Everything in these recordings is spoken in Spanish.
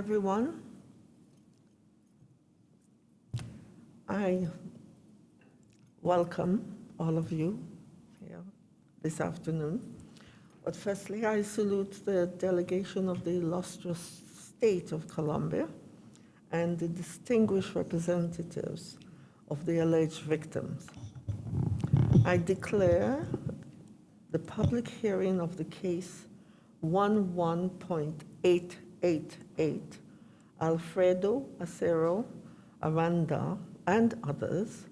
everyone. I welcome all of you here this afternoon. But firstly, I salute the delegation of the illustrious state of Colombia and the distinguished representatives of the alleged victims. I declare the public hearing of the case 11.888 Alfredo Acero Aranda and others,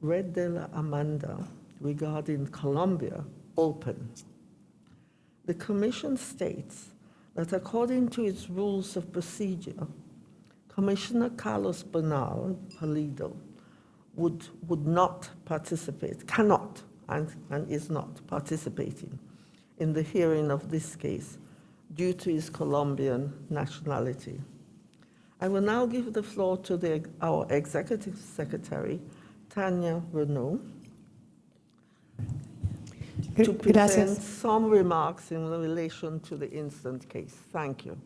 Red de la Amanda regarding Colombia open. The Commission states that according to its rules of procedure, Commissioner Carlos Bernal Palido would, would not participate, cannot, and, and is not participating in the hearing of this case due to his Colombian nationality. I will now give the floor to the, our Executive Secretary, Tanya Renault, to present Gracias. some remarks in relation to the instant case. Thank you.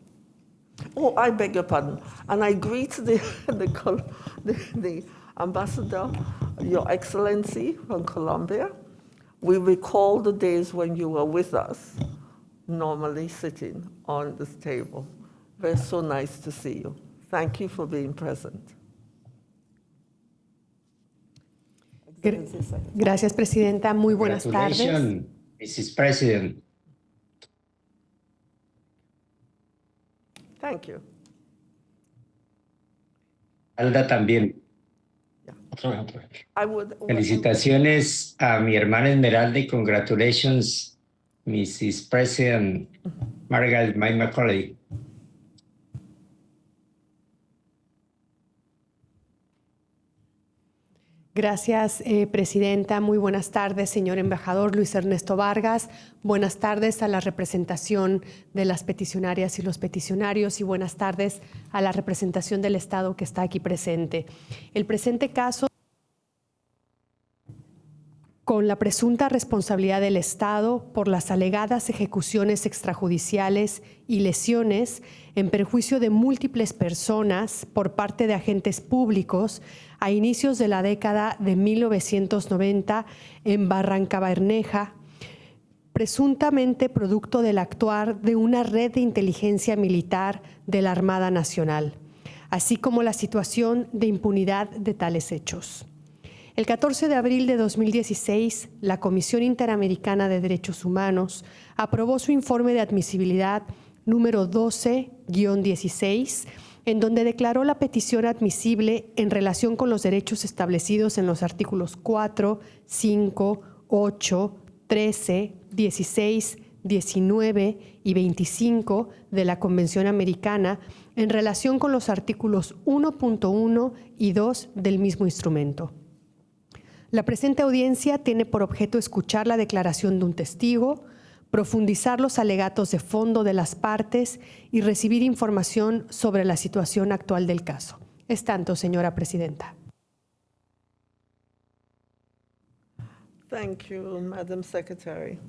Oh, I beg your pardon. And I greet the, the, the, the ambassador, Your Excellency from Colombia. We recall the days when you were with us, normally sitting on this table. Very so nice to see you. Thank you for being present. Gra- Excellency Secretary. Gracias, Presidenta. Muy buenas tardes. Congratulations, Mrs. President. Thank you. Alda también. Ya. Otra vez, otra vez. I would, Felicitaciones a mi hermana Esmeralda y congratulations, Mrs. President Margaret May Macaulay. Gracias, eh, Presidenta. Muy buenas tardes, señor embajador Luis Ernesto Vargas. Buenas tardes a la representación de las peticionarias y los peticionarios y buenas tardes a la representación del Estado que está aquí presente. El presente caso con la presunta responsabilidad del Estado por las alegadas ejecuciones extrajudiciales y lesiones en perjuicio de múltiples personas por parte de agentes públicos a inicios de la década de 1990 en Barranca Bermeja, presuntamente producto del actuar de una red de inteligencia militar de la Armada Nacional, así como la situación de impunidad de tales hechos. El 14 de abril de 2016, la Comisión Interamericana de Derechos Humanos aprobó su informe de admisibilidad número 12-16, en donde declaró la petición admisible en relación con los derechos establecidos en los artículos 4, 5, 8, 13, 16, 19 y 25 de la Convención Americana en relación con los artículos 1.1 y 2 del mismo instrumento. La presente audiencia tiene por objeto escuchar la declaración de un testigo, profundizar los alegatos de fondo de las partes y recibir información sobre la situación actual del caso. Es tanto, señora presidenta. Thank you, Madam Secretary.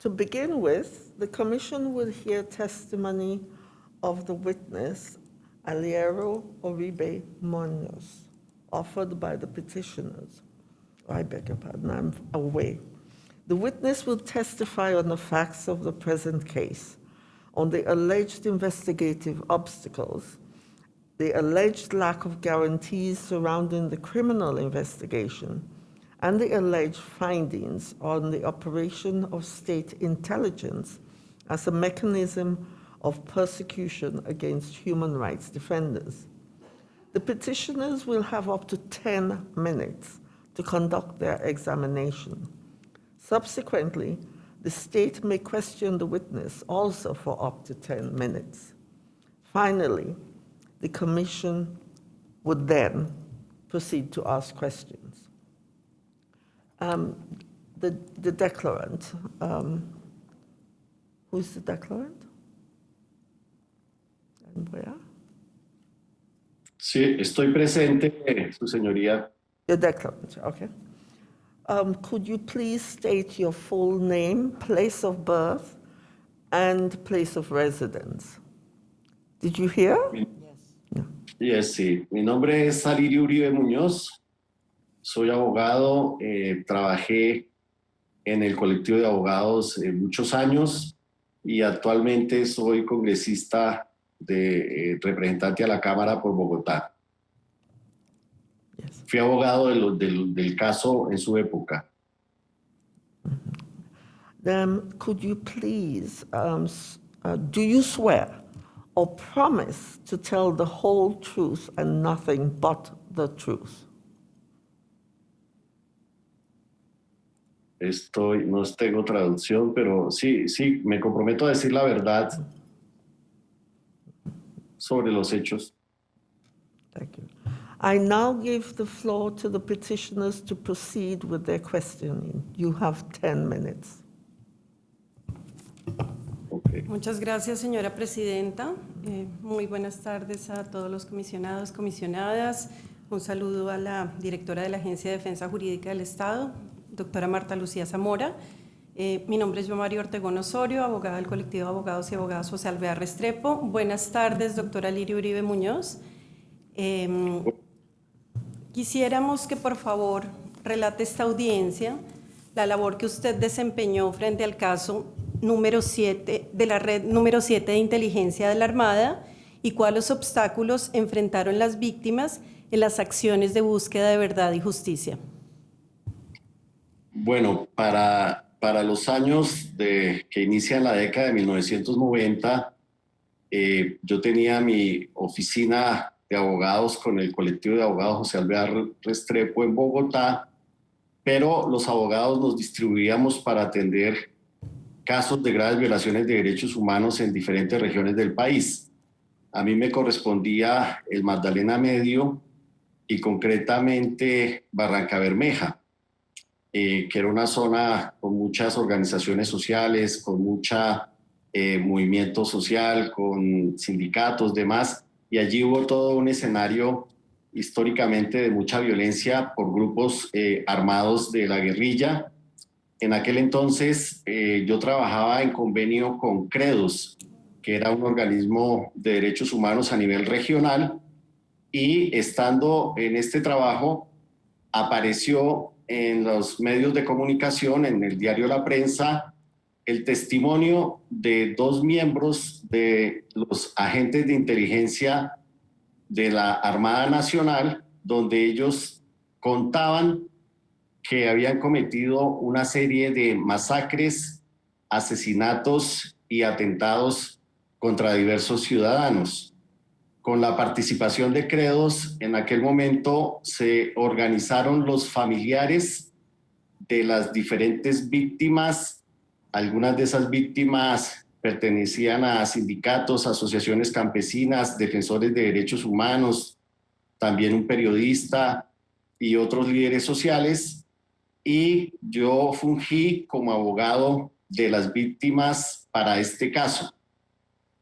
To begin with, the Commission will hear testimony of the witness, Aliero Oribe Munoz, offered by the petitioners. I beg your pardon, I'm away. The witness will testify on the facts of the present case, on the alleged investigative obstacles, the alleged lack of guarantees surrounding the criminal investigation, and the alleged findings on the operation of state intelligence as a mechanism of persecution against human rights defenders. The petitioners will have up to 10 minutes to conduct their examination. Subsequently, the state may question the witness also for up to 10 minutes. Finally, the commission would then proceed to ask questions. Um, the, the declarant, um, who's the declarant? And where? Sí, estoy presente, su señoría. Your declarant, okay. Um, could you please state your full name, place of birth, and place of residence? Did you hear? Yes, sí. Mi nombre es Salirio Uribe Muñoz. Soy abogado. eh, trabajé en el colectivo de abogados eh, muchos años y actualmente soy congresista de eh, representante a la Cámara por Bogotá. Fui abogado de lo- del- del caso en su época. Then could you please, um, uh, do you swear or promise to tell the whole truth and nothing but the truth? Estoy, no tengo traducción, pero sí, sí, me comprometo a decir la verdad sobre los hechos. Thank you. I now give the floor to the petitioners to proceed with their questioning. You have 10 minutes. Muchas gracias, señora presidenta. Eh, muy buenas tardes a todos los comisionados, comisionadas. Un saludo a la directora de la Agencia de Defensa Jurídica del Estado, doctora Marta Lucía Zamora. Eh, mi nombre es yo María Ortegón Osorio, abogada del colectivo de abogados y abogadas José Alvear Restrepo. Buenas tardes, doctora Lirio Uribe Muñoz. Em, Quisiéramos que por favor relate esta audiencia la labor que usted desempeñó frente al caso número 7 de la red número 7 de inteligencia de la Armada y cuáles obstáculos enfrentaron las víctimas en las acciones de búsqueda de verdad y justicia. Bueno, para, para los años de, que inician la década de 1990, eh, yo tenía mi oficina de abogados con el colectivo de abogados José Alvear Restrepo en Bogotá, pero los abogados nos distribuíamos para atender casos de graves violaciones de derechos humanos en diferentes regiones del país. A mí me correspondía el Magdalena Medio y concretamente Barranca Bermeja eh, que era una zona con muchas organizaciones sociales, con mucha eh, movimiento social, con sindicatos, demás, y allí hubo todo un escenario históricamente de mucha violencia por grupos eh, armados de la guerrilla. En aquel entonces eh, yo trabajaba en convenio con CREDOS, que era un organismo de derechos humanos a nivel regional, y estando en este trabajo apareció en los medios de comunicación, en el diario La Prensa, el testimonio de dos miembros de los agentes de inteligencia de la Armada Nacional, donde ellos contaban que habían cometido una serie de masacres, asesinatos y atentados contra diversos ciudadanos. Con la participación de Credos, en aquel momento se organizaron los familiares de las diferentes víctimas. Algunas de esas víctimas pertenecían a sindicatos, asociaciones campesinas, defensores de derechos humanos, también un periodista y otros líderes sociales. Y yo fungí como abogado de las víctimas para este caso.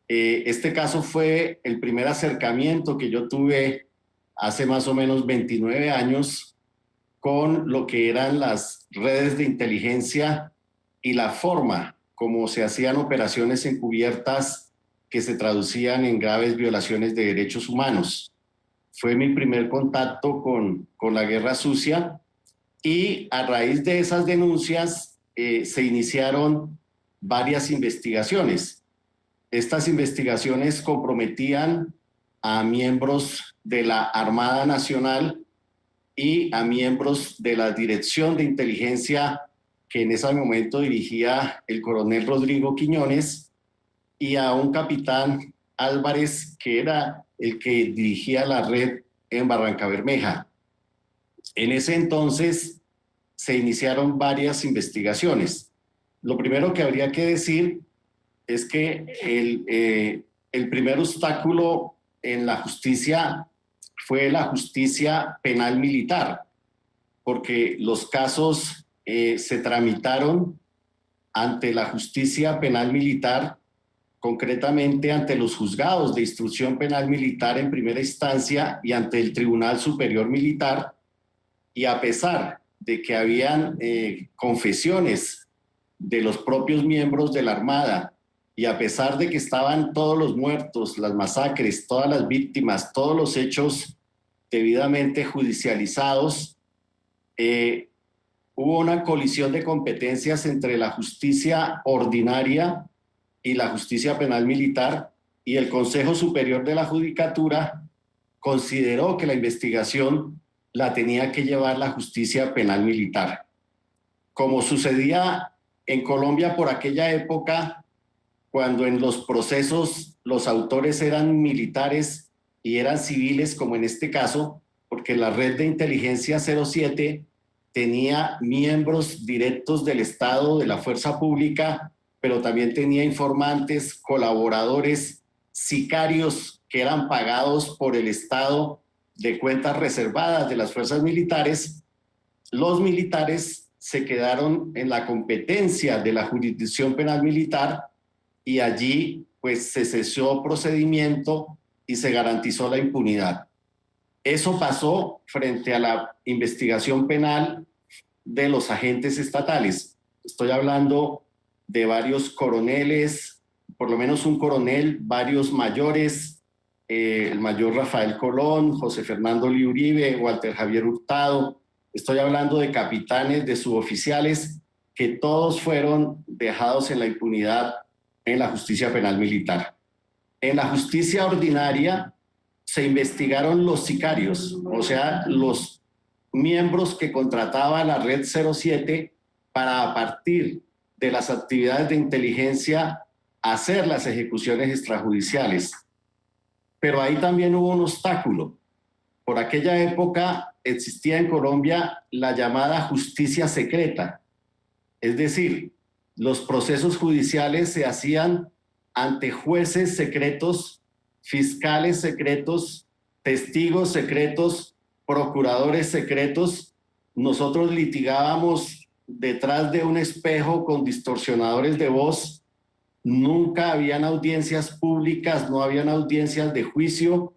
Eh, este caso fue el primer acercamiento que yo tuve hace más o menos 29 años con lo que eran las redes de inteligencia y la forma como se hacían operaciones encubiertas que se traducían en graves violaciones de derechos humanos. Fue mi primer contacto con, con la guerra sucia y a raíz de esas denuncias eh, se iniciaron varias investigaciones. Estas investigaciones comprometían a miembros de la Armada Nacional y a miembros de la Dirección de Inteligencia que en ese momento dirigía el coronel Rodrigo Quiñones y a un capitán Álvarez que era el que dirigía la red en Barranca Bermeja. En ese entonces se iniciaron varias investigaciones. Lo primero que habría que decir es que el, eh, el primer obstáculo en la justicia fue la justicia penal militar, porque los casos eh, se tramitaron ante la justicia penal militar, concretamente ante los juzgados de instrucción penal militar en primera instancia y ante el Tribunal Superior Militar, y a pesar de que habían eh, confesiones de los propios miembros de la Armada y a pesar de que estaban todos los muertos, las masacres, todas las víctimas, todos los hechos debidamente judicializados, eh, hubo una colisión de competencias entre la justicia ordinaria y la justicia penal militar y el Consejo Superior de la Judicatura consideró que la investigación la tenía que llevar la justicia penal militar. Como sucedía en Colombia por aquella época, cuando en los procesos los autores eran militares y eran civiles, como en este caso, porque la red de inteligencia 07 tenía miembros directos del Estado, de la fuerza pública, pero también tenía informantes, colaboradores, sicarios que eran pagados por el Estado de cuentas reservadas de las fuerzas militares, los militares se quedaron en la competencia de la jurisdicción penal militar y allí pues se cesó procedimiento y se garantizó la impunidad. Eso pasó frente a la investigación penal de los agentes estatales. Estoy hablando de varios coroneles, por lo menos un coronel, varios mayores, eh, el mayor Rafael Colón, José Fernando Liuribe, Walter Javier Hurtado. Estoy hablando de capitanes, de suboficiales, que todos fueron dejados en la impunidad en la justicia penal militar. En la justicia ordinaria se investigaron los sicarios, o sea, los miembros que contrataba la Red 07 para a partir de las actividades de inteligencia hacer las ejecuciones extrajudiciales. Pero ahí también hubo un obstáculo. Por aquella época existía en Colombia la llamada justicia secreta. Es decir, los procesos judiciales se hacían ante jueces secretos, fiscales secretos, testigos secretos, procuradores secretos. Nosotros litigábamos detrás de un espejo con distorsionadores de voz. Nunca habían audiencias públicas, no habían audiencias de juicio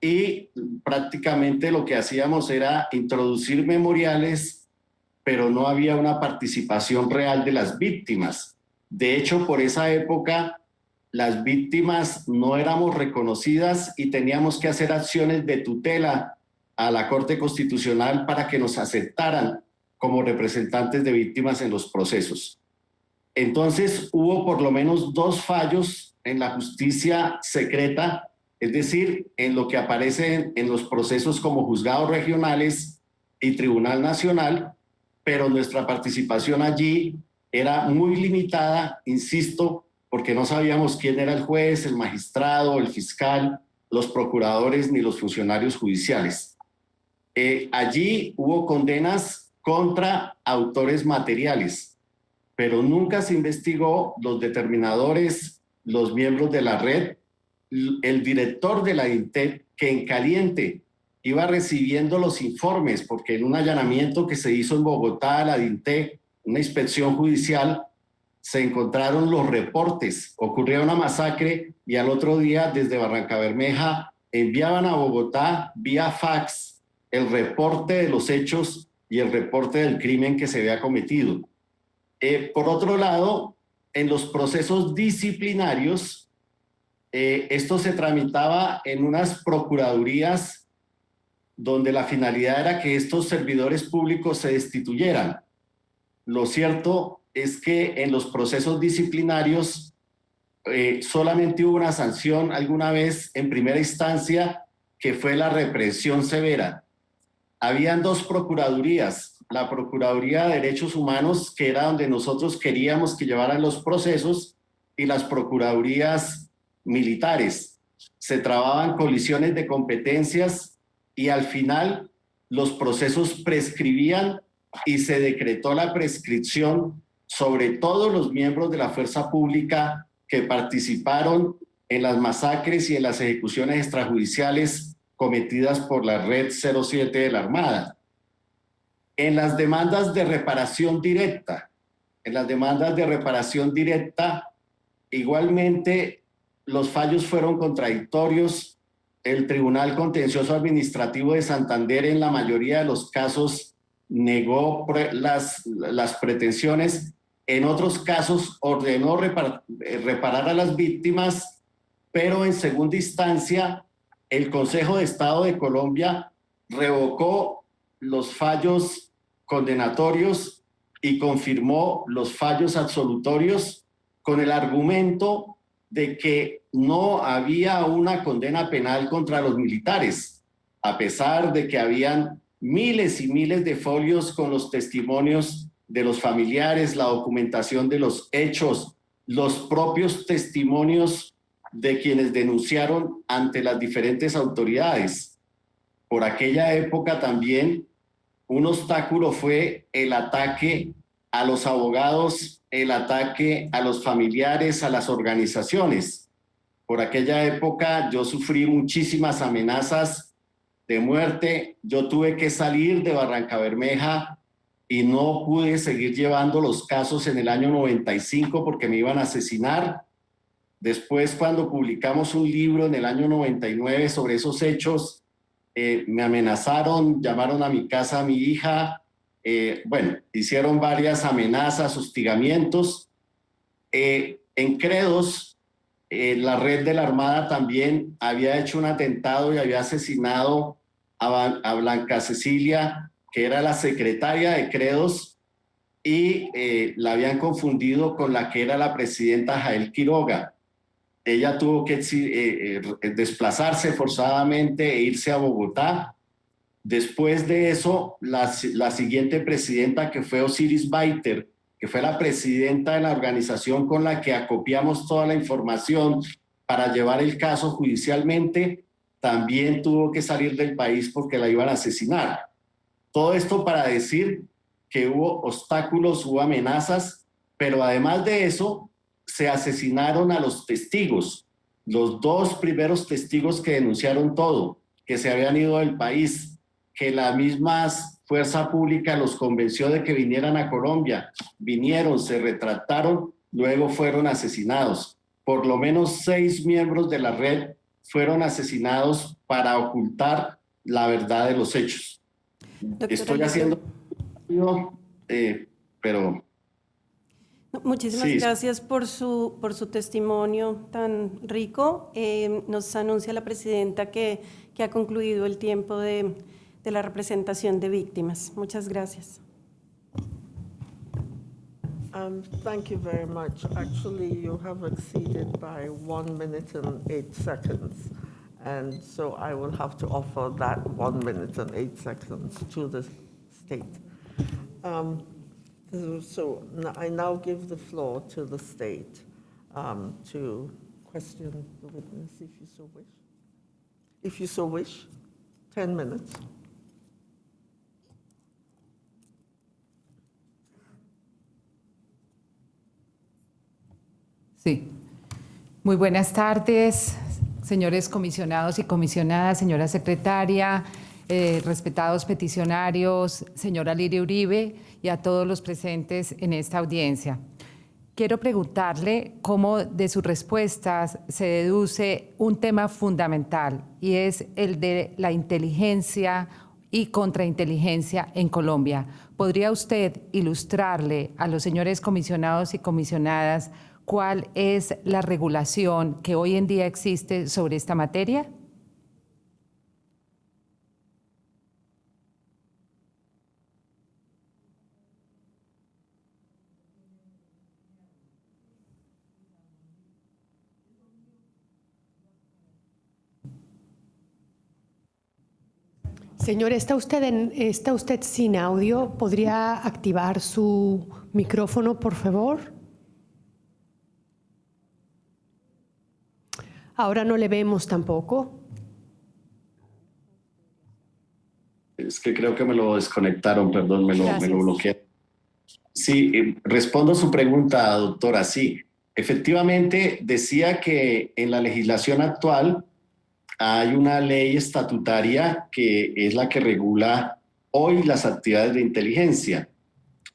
y prácticamente lo que hacíamos era introducir memoriales pero no había una participación real de las víctimas. De hecho, por esa época, las víctimas no éramos reconocidas y teníamos que hacer acciones de tutela a la Corte Constitucional para que nos aceptaran como representantes de víctimas en los procesos. Entonces hubo por lo menos dos fallos en la justicia secreta, es decir, en lo que aparece en los procesos como juzgados regionales y Tribunal Nacional, pero nuestra participación allí era muy limitada, insisto, porque no sabíamos quién era el juez, el magistrado, el fiscal, los procuradores ni los funcionarios judiciales. Eh, allí hubo condenas contra autores materiales, pero nunca se investigó los determinadores, los miembros de la red, el director de la INTEP, que en caliente iba recibiendo los informes, porque en un allanamiento que se hizo en Bogotá, la DINTE, una inspección judicial, se encontraron los reportes. Ocurría una masacre y al otro día desde Barranca Bermeja enviaban a Bogotá vía fax el reporte de los hechos y el reporte del crimen que se había cometido. Eh, por otro lado, en los procesos disciplinarios, eh, esto se tramitaba en unas procuradurías donde la finalidad era que estos servidores públicos se destituyeran. Lo cierto es que en los procesos disciplinarios eh, solamente hubo una sanción alguna vez en primera instancia que fue la represión severa. Habían dos procuradurías, la Procuraduría de Derechos Humanos, que era donde nosotros queríamos que llevaran los procesos, y las Procuradurías Militares. Se trababan colisiones de competencias y al final los procesos prescribían y se decretó la prescripción sobre todos los miembros de la fuerza pública que participaron en las masacres y en las ejecuciones extrajudiciales cometidas por la Red 07 de la Armada. En las demandas de reparación directa, en las demandas de reparación directa, igualmente los fallos fueron contradictorios el Tribunal Contencioso Administrativo de Santander en la mayoría de los casos negó las, las pretensiones En otros casos ordenó eh, reparar a las víctimas, pero en segunda instancia el Consejo de Estado de Colombia revocó los fallos condenatorios y confirmó los fallos absolutorios con el argumento de que no había una condena penal contra los militares, a pesar de que habían miles y miles de folios con los testimonios de los familiares, la documentación de los hechos, los propios testimonios de quienes denunciaron ante las diferentes autoridades. Por aquella época también un obstáculo fue el ataque a los abogados, el ataque a los familiares, a las organizaciones. Por aquella época yo sufrí muchísimas amenazas de muerte. Yo tuve que salir de Barranca Bermeja y no pude seguir llevando los casos en el año 95 porque me iban a asesinar. Después, cuando publicamos un libro en el año 99 sobre esos hechos, eh, me amenazaron, llamaron a mi casa a mi hija, eh, bueno, hicieron varias amenazas, hostigamientos. Eh, en Credos, eh, la red de la Armada también había hecho un atentado y había asesinado a, a Blanca Cecilia, que era la secretaria de Credos, y eh, la habían confundido con la que era la presidenta Jael Quiroga. Ella tuvo que eh, eh, desplazarse forzadamente e irse a Bogotá. Después de eso, la, la siguiente presidenta, que fue Osiris Baiter, que fue la presidenta de la organización con la que acopiamos toda la información para llevar el caso judicialmente, también tuvo que salir del país porque la iban a asesinar. Todo esto para decir que hubo obstáculos, hubo amenazas, pero además de eso, se asesinaron a los testigos, los dos primeros testigos que denunciaron todo, que se habían ido del país, que la misma fuerza pública los convenció de que vinieran a Colombia, vinieron, se retractaron, luego fueron asesinados. Por lo menos seis miembros de la red fueron asesinados para ocultar la verdad de los hechos. Doctora Estoy haciendo, eh, pero No, Muchísimas Sí. gracias por su, por su testimonio tan rico. Eh, nos anuncia la presidenta que, que ha concluido el tiempo de, de la representación de víctimas. Muchas gracias. Um, Thank you very much. Actually, you have exceeded by one minute and eight seconds. And so I will have to offer that one minute and eight seconds to the state. Um, So I now give the floor to the state um, to question the witness if you so wish. If you so wish, 10 minutes. Sí. Muy buenas tardes, señores comisionados y comisionadas, señora secretaria, eh, respetados peticionarios, señora Liria Uribe y a todos los presentes en esta audiencia. Quiero preguntarle cómo de sus respuestas se deduce un tema fundamental y es el de la inteligencia y contrainteligencia en Colombia. ¿Podría usted ilustrarle a los señores comisionados y comisionadas cuál es la regulación que hoy en día existe sobre esta materia? Señor, ¿está usted, en- ¿está usted sin audio? ¿Podría activar su micrófono, por favor? Ahora no le vemos tampoco. Es que creo que me lo desconectaron, perdón, me lo, me Gracias. lo bloquearon. Sí, eh, respondo su pregunta, doctora. Sí, efectivamente decía que en la legislación actual hay una ley estatutaria que es la que regula hoy las actividades de inteligencia.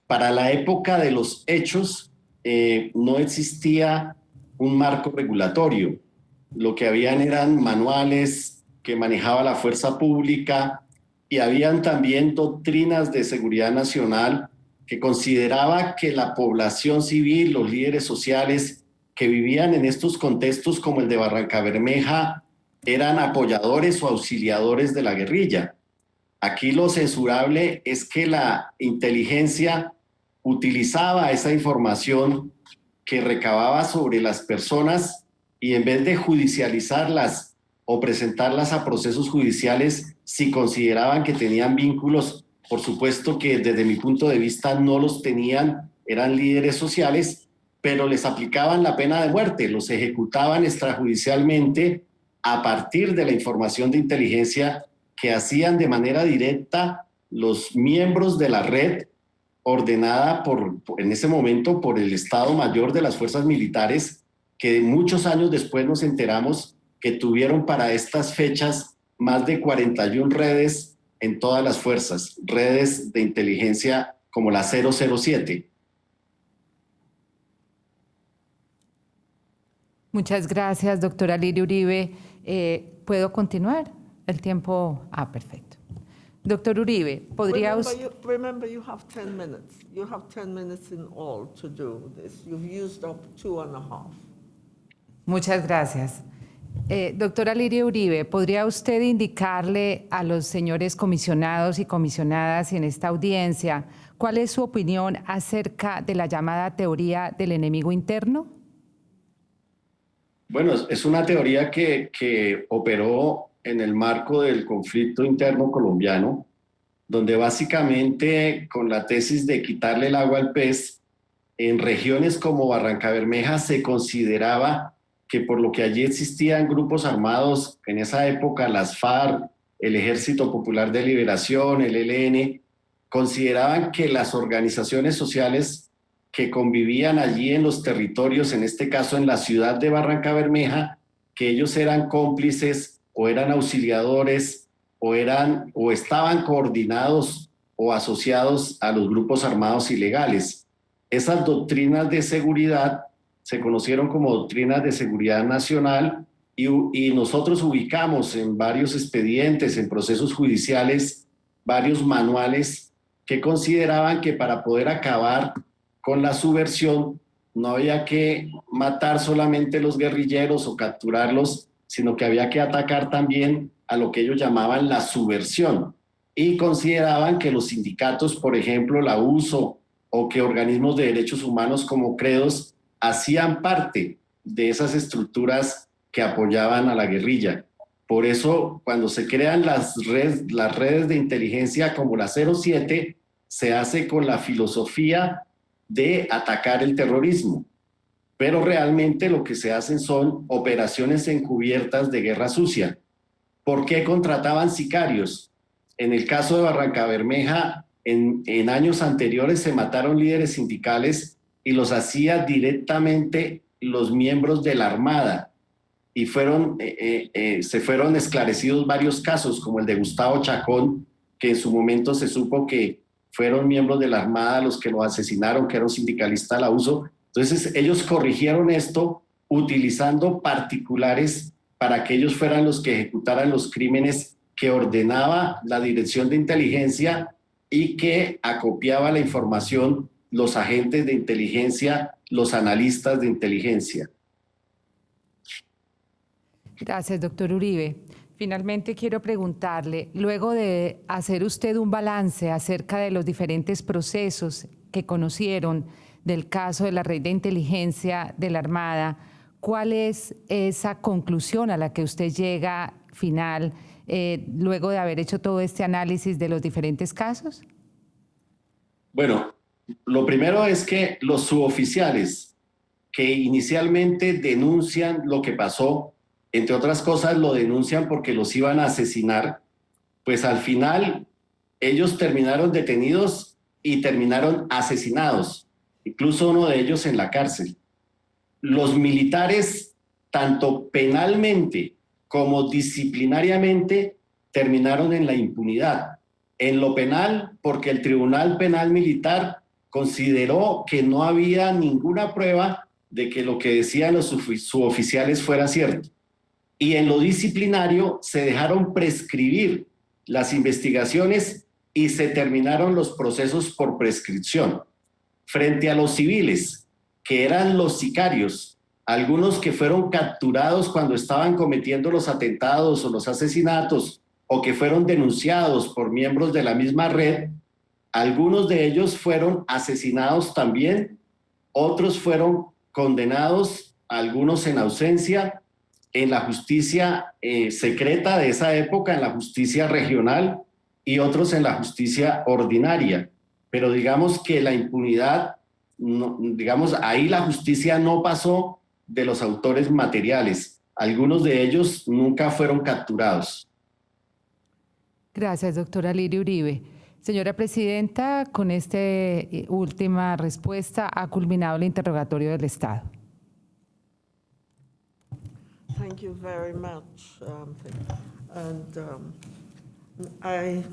Para la época de los hechos eh, no existía un marco regulatorio. Lo que habían eran manuales que manejaba la fuerza pública, y habían también doctrinas de seguridad nacional que consideraba que la población civil, los líderes sociales que vivían en estos contextos como el de Barranca Bermeja, eran apoyadores o auxiliadores de la guerrilla. Aquí lo censurable es que la inteligencia utilizaba esa información que recababa sobre las personas y en vez de judicializarlas o presentarlas a procesos judiciales, si consideraban que tenían vínculos, por supuesto que desde mi punto de vista no los tenían, eran líderes sociales, pero les aplicaban la pena de muerte, los ejecutaban extrajudicialmente a partir de la información de inteligencia que hacían de manera directa los miembros de la red ordenada por, en ese momento por el Estado Mayor de las Fuerzas Militares, que muchos años después nos enteramos que tuvieron para estas fechas más de 41 redes en todas las fuerzas, redes de inteligencia como la 007. Muchas gracias, doctora Lirio Uribe. Eh, ¿Puedo continuar? El tiempo... Ah, perfecto. Doctor Uribe, ¿podría Remember usted... you, remember, you have 10 minutes. You have 10 minutes in all to do this. You've used up two and a half. Muchas gracias. Eh, doctora Liria Uribe, ¿podría usted indicarle a los señores comisionados y comisionadas en esta audiencia cuál es su opinión acerca de la llamada teoría del enemigo interno? Bueno, es una teoría que, que operó en el marco del conflicto interno colombiano, donde básicamente con la tesis de quitarle el agua al pez, en regiones como Barranca Bermeja se consideraba que por lo que allí existían grupos armados en esa época, las FARC, el Ejército Popular de Liberación, el ELN, consideraban que las organizaciones sociales que convivían allí en los territorios, en este caso en la ciudad de Barranca Bermeja, que ellos eran cómplices o eran auxiliadores o eran o estaban coordinados o asociados a los grupos armados ilegales. Esas doctrinas de seguridad se conocieron como doctrinas de seguridad nacional y, nosotros ubicamos en varios expedientes, en procesos judiciales, varios manuales que consideraban que para poder acabar con la subversión no había que matar solamente los guerrilleros o capturarlos, sino que había que atacar también a lo que ellos llamaban la subversión. Y consideraban que los sindicatos, por ejemplo, la USO o que organismos de derechos humanos como Credos hacían parte de esas estructuras que apoyaban a la guerrilla. Por eso, cuando se crean las redes, las redes de inteligencia como la 07, se hace con la filosofía de atacar el terrorismo. Pero realmente lo que se hacen son operaciones encubiertas de guerra sucia. ¿Por qué contrataban sicarios? En el caso de Barranca Bermeja, en, en años anteriores se mataron líderes sindicales y los hacía directamente los miembros de la Armada. Y fueron, eh, eh, eh, se fueron esclarecidos varios casos, como el de Gustavo Chacón, que en su momento se supo que fueron miembros de la Armada los que lo asesinaron, que era un sindicalista la uso. Entonces ellos corrigieron esto utilizando particulares para que ellos fueran los que ejecutaran los crímenes que ordenaba la Dirección de Inteligencia y que acopiaba la información los agentes de inteligencia, los analistas de inteligencia. Gracias, doctor Uribe. Finalmente quiero preguntarle, luego de hacer usted un balance acerca de los diferentes procesos que conocieron del caso de la red de inteligencia de la Armada, ¿cuál es esa conclusión a la que usted llega final eh, luego de haber hecho todo este análisis de los diferentes casos? Bueno, lo primero es que los suboficiales que inicialmente denuncian lo que pasó, entre otras cosas lo denuncian porque los iban a asesinar, pues al final ellos terminaron detenidos y terminaron asesinados, incluso uno de ellos en la cárcel. Los militares, tanto penalmente como disciplinariamente, terminaron en la impunidad. En lo penal, porque el Tribunal Penal Militar consideró que no había ninguna prueba de que lo que decían los suboficiales fuera cierto. Y en lo disciplinario se dejaron prescribir las investigaciones y se terminaron los procesos por prescripción. Frente a los civiles, que eran los sicarios, algunos que fueron capturados cuando estaban cometiendo los atentados o los asesinatos, o que fueron denunciados por miembros de la misma red, algunos de ellos fueron asesinados también, otros fueron condenados, algunos en ausencia, en la justicia eh, secreta de esa época, en la justicia regional y otros en la justicia ordinaria. Pero digamos que la impunidad, digamos, ahí la justicia no pasó de los autores materiales. Algunos de ellos nunca fueron capturados. Gracias, doctora Uribe. Señora Presidenta, con esta eh, última respuesta ha culminado el interrogatorio del Estado. Thank you very much. um, And um, I,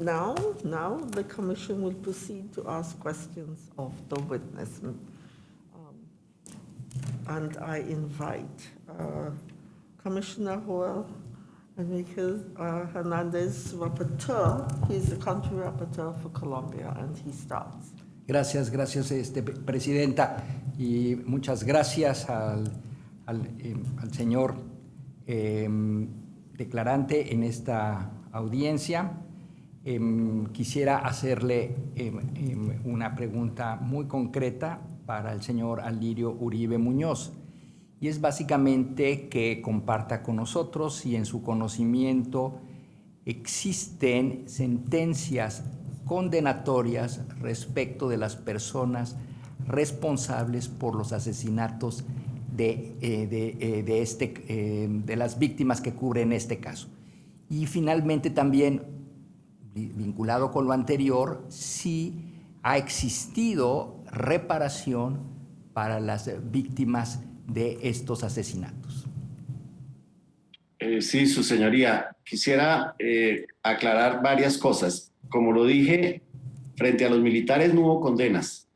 now, now the commission will proceed to ask questions of the witness. Um, And I invite uh, Commissioner Joel Uh, Hernandez, rapporteur. He's the country rapporteur for Colombia, and he starts. Gracias, gracias, este, Presidenta, y muchas gracias al, al, eh, señor eh, declarante en esta audiencia. Eh, quisiera hacerle eh, una pregunta muy concreta para el señor Alirio Uribe Muñoz, y es básicamente que comparta con nosotros si en su conocimiento existen sentencias condenatorias respecto de las personas responsables por los asesinatos de, eh, de, eh, de este, eh, de las víctimas que cubren este caso. Y finalmente también, vi- vinculado con lo anterior, si ha existido reparación para las víctimas de estos asesinatos. Eh, sí, su señoría. Quisiera eh, aclarar varias cosas. Como lo dije, frente a los militares no hubo condenas,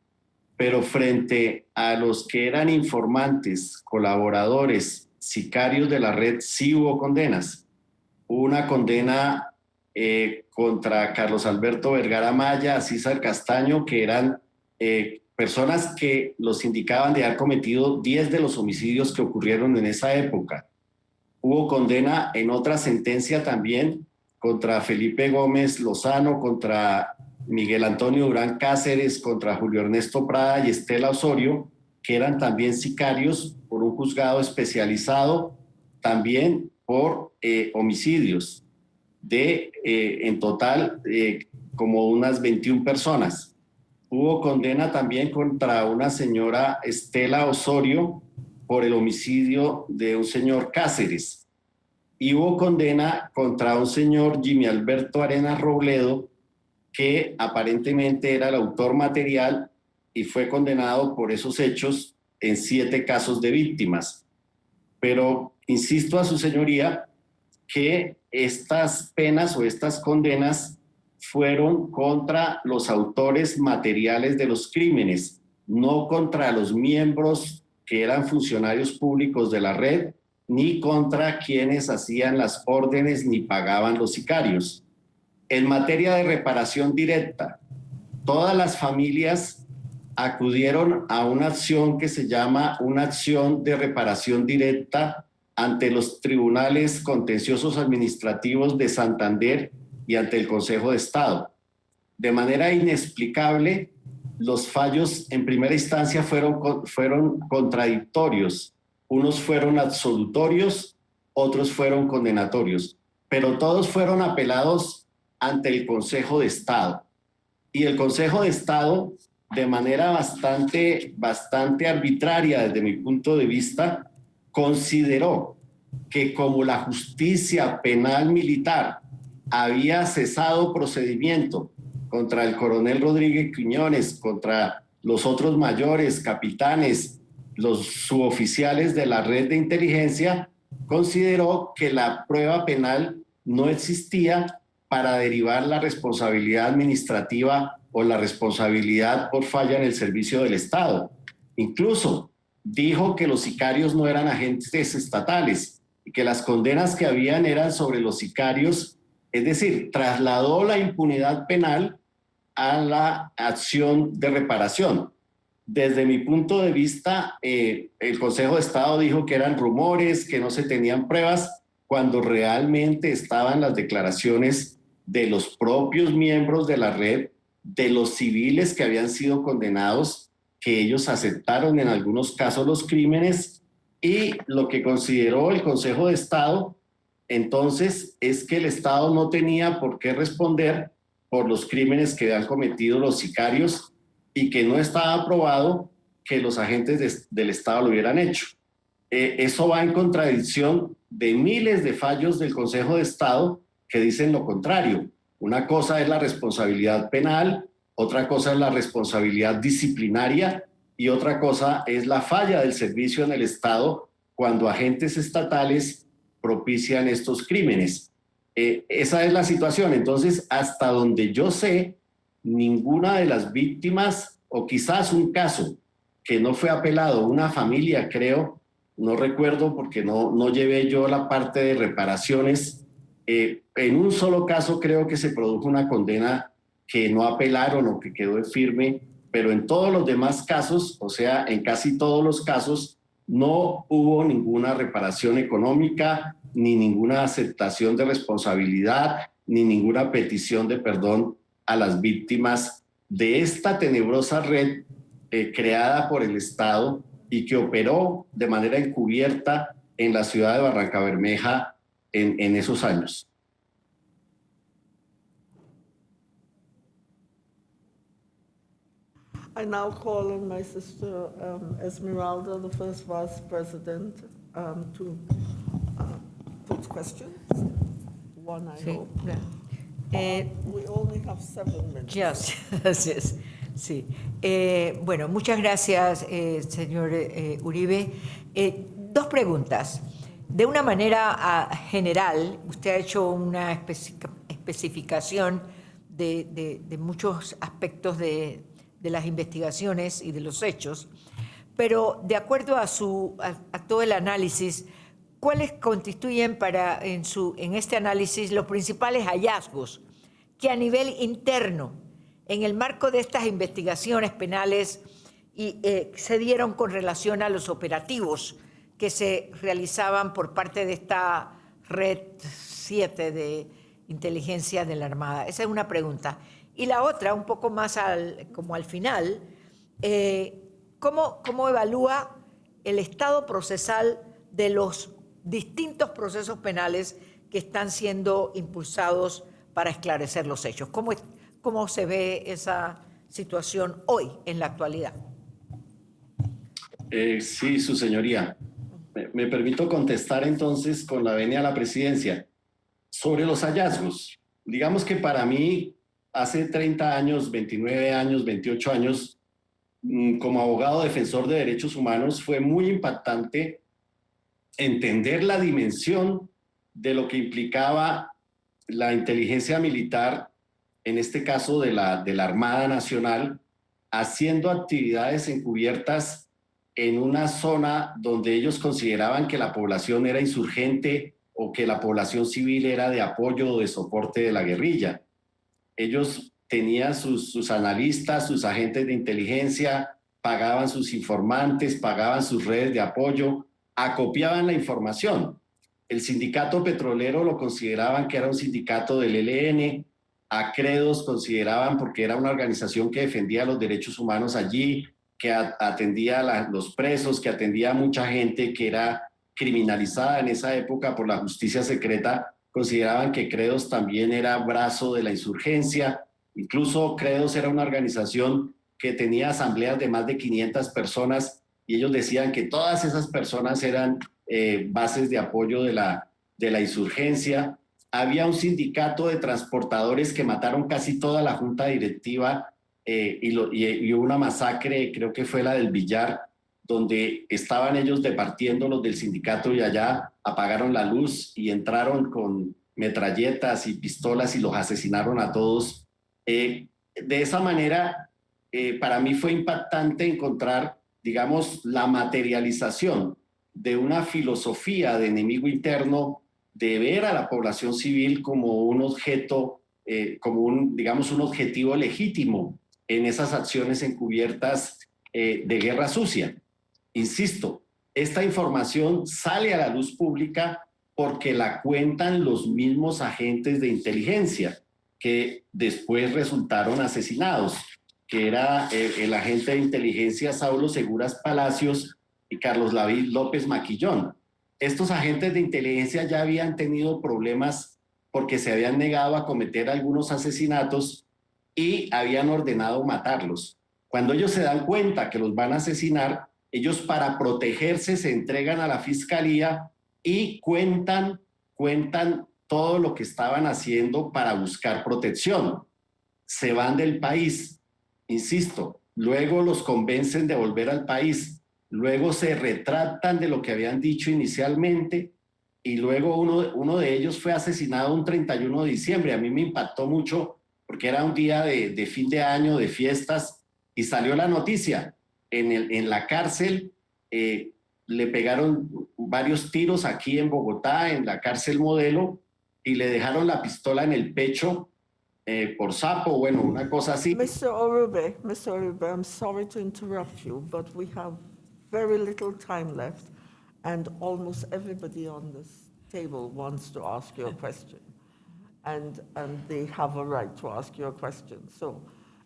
pero frente a los que eran informantes, colaboradores, sicarios de la red, sí hubo condenas. Una condena eh, contra Carlos Alberto Vergara Maya, César Castaño, que eran personas que los indicaban de haber cometido 10 de los homicidios que ocurrieron en esa época. Hubo condena en otra sentencia también contra Felipe Gómez Lozano, contra Miguel Antonio Durán Cáceres, contra Julio Ernesto Prada y Estela Osorio, que eran también sicarios por un juzgado especializado, también por eh, homicidios, de eh, en total eh, como unas 21 personas. Hubo condena también contra una señora Estela Osorio por el homicidio de un señor Cáceres. Y hubo condena contra un señor Jimmy Alberto Arenas Robledo, que aparentemente era el autor material y fue condenado por esos hechos en siete casos de víctimas. Pero insisto a su señoría que estas penas o estas condenas fueron contra los autores materiales de los crímenes, no contra los miembros que eran funcionarios públicos de la red, ni contra quienes hacían las órdenes ni pagaban los sicarios. En materia de reparación directa, todas las familias acudieron a una acción que se llama una acción de reparación directa ante los tribunales contenciosos administrativos de Santander y ante el Consejo de Estado. De manera inexplicable, los fallos en primera instancia fueron, fueron contradictorios. Unos fueron absolutorios, otros fueron condenatorios, pero todos fueron apelados ante el Consejo de Estado. Y el Consejo de Estado, de manera bastante, bastante arbitraria desde mi punto de vista, consideró que como la justicia penal militar había cesado procedimiento contra el coronel Rodríguez Quiñones, contra los otros mayores, capitanes, los suboficiales de la red de inteligencia, consideró que la prueba penal no existía para derivar la responsabilidad administrativa o la responsabilidad por falla en el servicio del Estado. Incluso dijo que los sicarios no eran agentes estatales y que las condenas que habían eran sobre los sicarios Es decir, trasladó la impunidad penal a la acción de reparación. Desde mi punto de vista, eh, el Consejo de Estado dijo que eran rumores, que no se tenían pruebas, cuando realmente estaban las declaraciones de los propios miembros de la red, de los civiles que habían sido condenados, que ellos aceptaron en algunos casos los crímenes y lo que consideró el Consejo de Estado entonces es que el Estado no tenía por qué responder por los crímenes que han cometido los sicarios y que no estaba probado que los agentes del Estado lo hubieran hecho. Eh, eso va en contradicción de miles de fallos del Consejo de Estado que dicen lo contrario. Una cosa es la responsabilidad penal, otra cosa es la responsabilidad disciplinaria y otra cosa es la falla del servicio en el Estado cuando agentes estatales propician estos crímenes. Eh, esa es la situación. Entonces, hasta donde yo sé, ninguna de las víctimas, o quizás un caso que no fue apelado, una familia creo, no recuerdo porque no, no llevé yo la parte de reparaciones, eh, en un solo caso creo que se produjo una condena que no apelaron o que quedó firme, pero en todos los demás casos, o sea, en casi todos los casos, no hubo ninguna reparación económica, ni ninguna aceptación de responsabilidad, ni ninguna petición de perdón a las víctimas de esta tenebrosa red eh, creada por el Estado y que operó de manera encubierta en la ciudad de Barranca Bermeja en, en esos años. I now call on my sister um, Esmeralda, the first vice president, um, to uh, put questions. One, I Sí, hope. Uh, Eh, We only have seven minutes. Yes, yes, sí. Eh, bueno, muchas gracias, eh, señor eh, Uribe. Dos preguntas. De una manera ah, general, usted ha hecho una especi- especificación de, de- de muchos aspectos de, de las investigaciones y de los hechos, pero de acuerdo a, su, a, todo el análisis, ¿cuáles constituyen para, en, su, en este análisis los principales hallazgos que a nivel interno, en el marco de estas investigaciones penales, y, eh, se dieron con relación a los operativos que se realizaban por parte de esta red 7 de inteligencia de la Armada? Esa es una pregunta. Y la otra, un poco más al, como al final, eh, ¿cómo, ¿cómo evalúa el estado procesal de los distintos procesos penales que están siendo impulsados para esclarecer los hechos? ¿Cómo, cómo se ve esa situación hoy, en la actualidad? Eh, sí, su señoría. Me, me permito contestar entonces con la venia a la presidencia sobre los hallazgos. Digamos que para mí, hace 30 años, 29 años, 28 años, mm, como abogado defensor de derechos humanos, fue muy impactante entender la dimensión de lo que implicaba la inteligencia militar, en este caso de la, de la Armada Nacional, haciendo actividades encubiertas en una zona donde ellos consideraban que la población era insurgente o que la población civil era de apoyo o de soporte de la guerrilla. Ellos tenían sus, analistas, sus agentes de inteligencia, pagaban sus informantes, pagaban sus redes de apoyo, acopiaban la información. El sindicato petrolero lo consideraban que era un sindicato del ELN, Acredos consideraban porque era una organización que defendía los derechos humanos allí, que a- atendía a los presos, que atendía a mucha gente que era criminalizada en esa época por la justicia secreta, consideraban que Credos también era brazo de la insurgencia. Incluso Credos era una organización que tenía asambleas de más de 500 personas y ellos decían que todas esas personas eran eh, bases de apoyo de la, de la insurgencia. Había un sindicato de transportadores que mataron casi toda la junta directiva eh, y, lo- y- y hubo una masacre, creo que fue la del billar, donde estaban ellos departiendo los del sindicato y allá apagaron la luz y entraron con metralletas y pistolas y los asesinaron a todos. Eh, de esa manera, eh, para mí fue impactante encontrar, digamos, la materialización de una filosofía de enemigo interno de ver a la población civil como un objeto, eh, como un, digamos, un objetivo legítimo en esas acciones encubiertas eh, de guerra sucia. Insisto, esta información sale a la luz pública porque la cuentan los mismos agentes de inteligencia que después resultaron asesinados, que era eh, el agente de inteligencia Saulo Seguras Palacios y Carlos David López Maquillón. Estos agentes de inteligencia ya habían tenido problemas porque se habían negado a cometer algunos asesinatos y habían ordenado matarlos. Cuando ellos se dan cuenta que los van a asesinar, ellos para protegerse se entregan a la fiscalía y cuentan, cuentan todo lo que estaban haciendo para buscar protección. Se van del país, insisto, luego los convencen de volver al país, luego se retractan de lo que habían dicho inicialmente y luego uno, uno de ellos fue asesinado un 31 de diciembre. A mí me impactó mucho porque era un día de, de fin de año, de fiestas, y salió la noticia. En, el, en la cárcel eh, le pegaron varios tiros aquí en Bogotá, en la cárcel modelo, y le dejaron la pistola en el pecho eh, por sapo, bueno, una cosa así. Mr. Orube, Mr. Orube, I'm sorry to interrupt you, but we have very little time left, and almost everybody on this table wants to ask you a question. And, and they have a right to ask you a question. So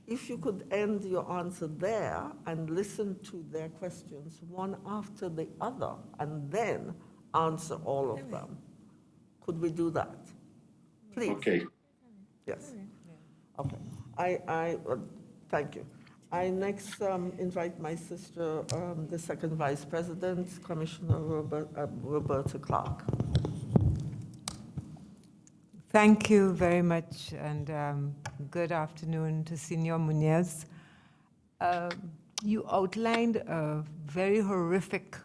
if you could end your answer there and listen to their questions one after the other, and then answer all of them. Could we do that? Please. Ok. Yes. Okay. I, I, uh, thank you. I next um, invite my sister, um, the second vice president, Commissioner Robert, uh, Roberta Clark. Thank you very much, and um, good afternoon to Senor Munez. Uh, you outlined a very horrific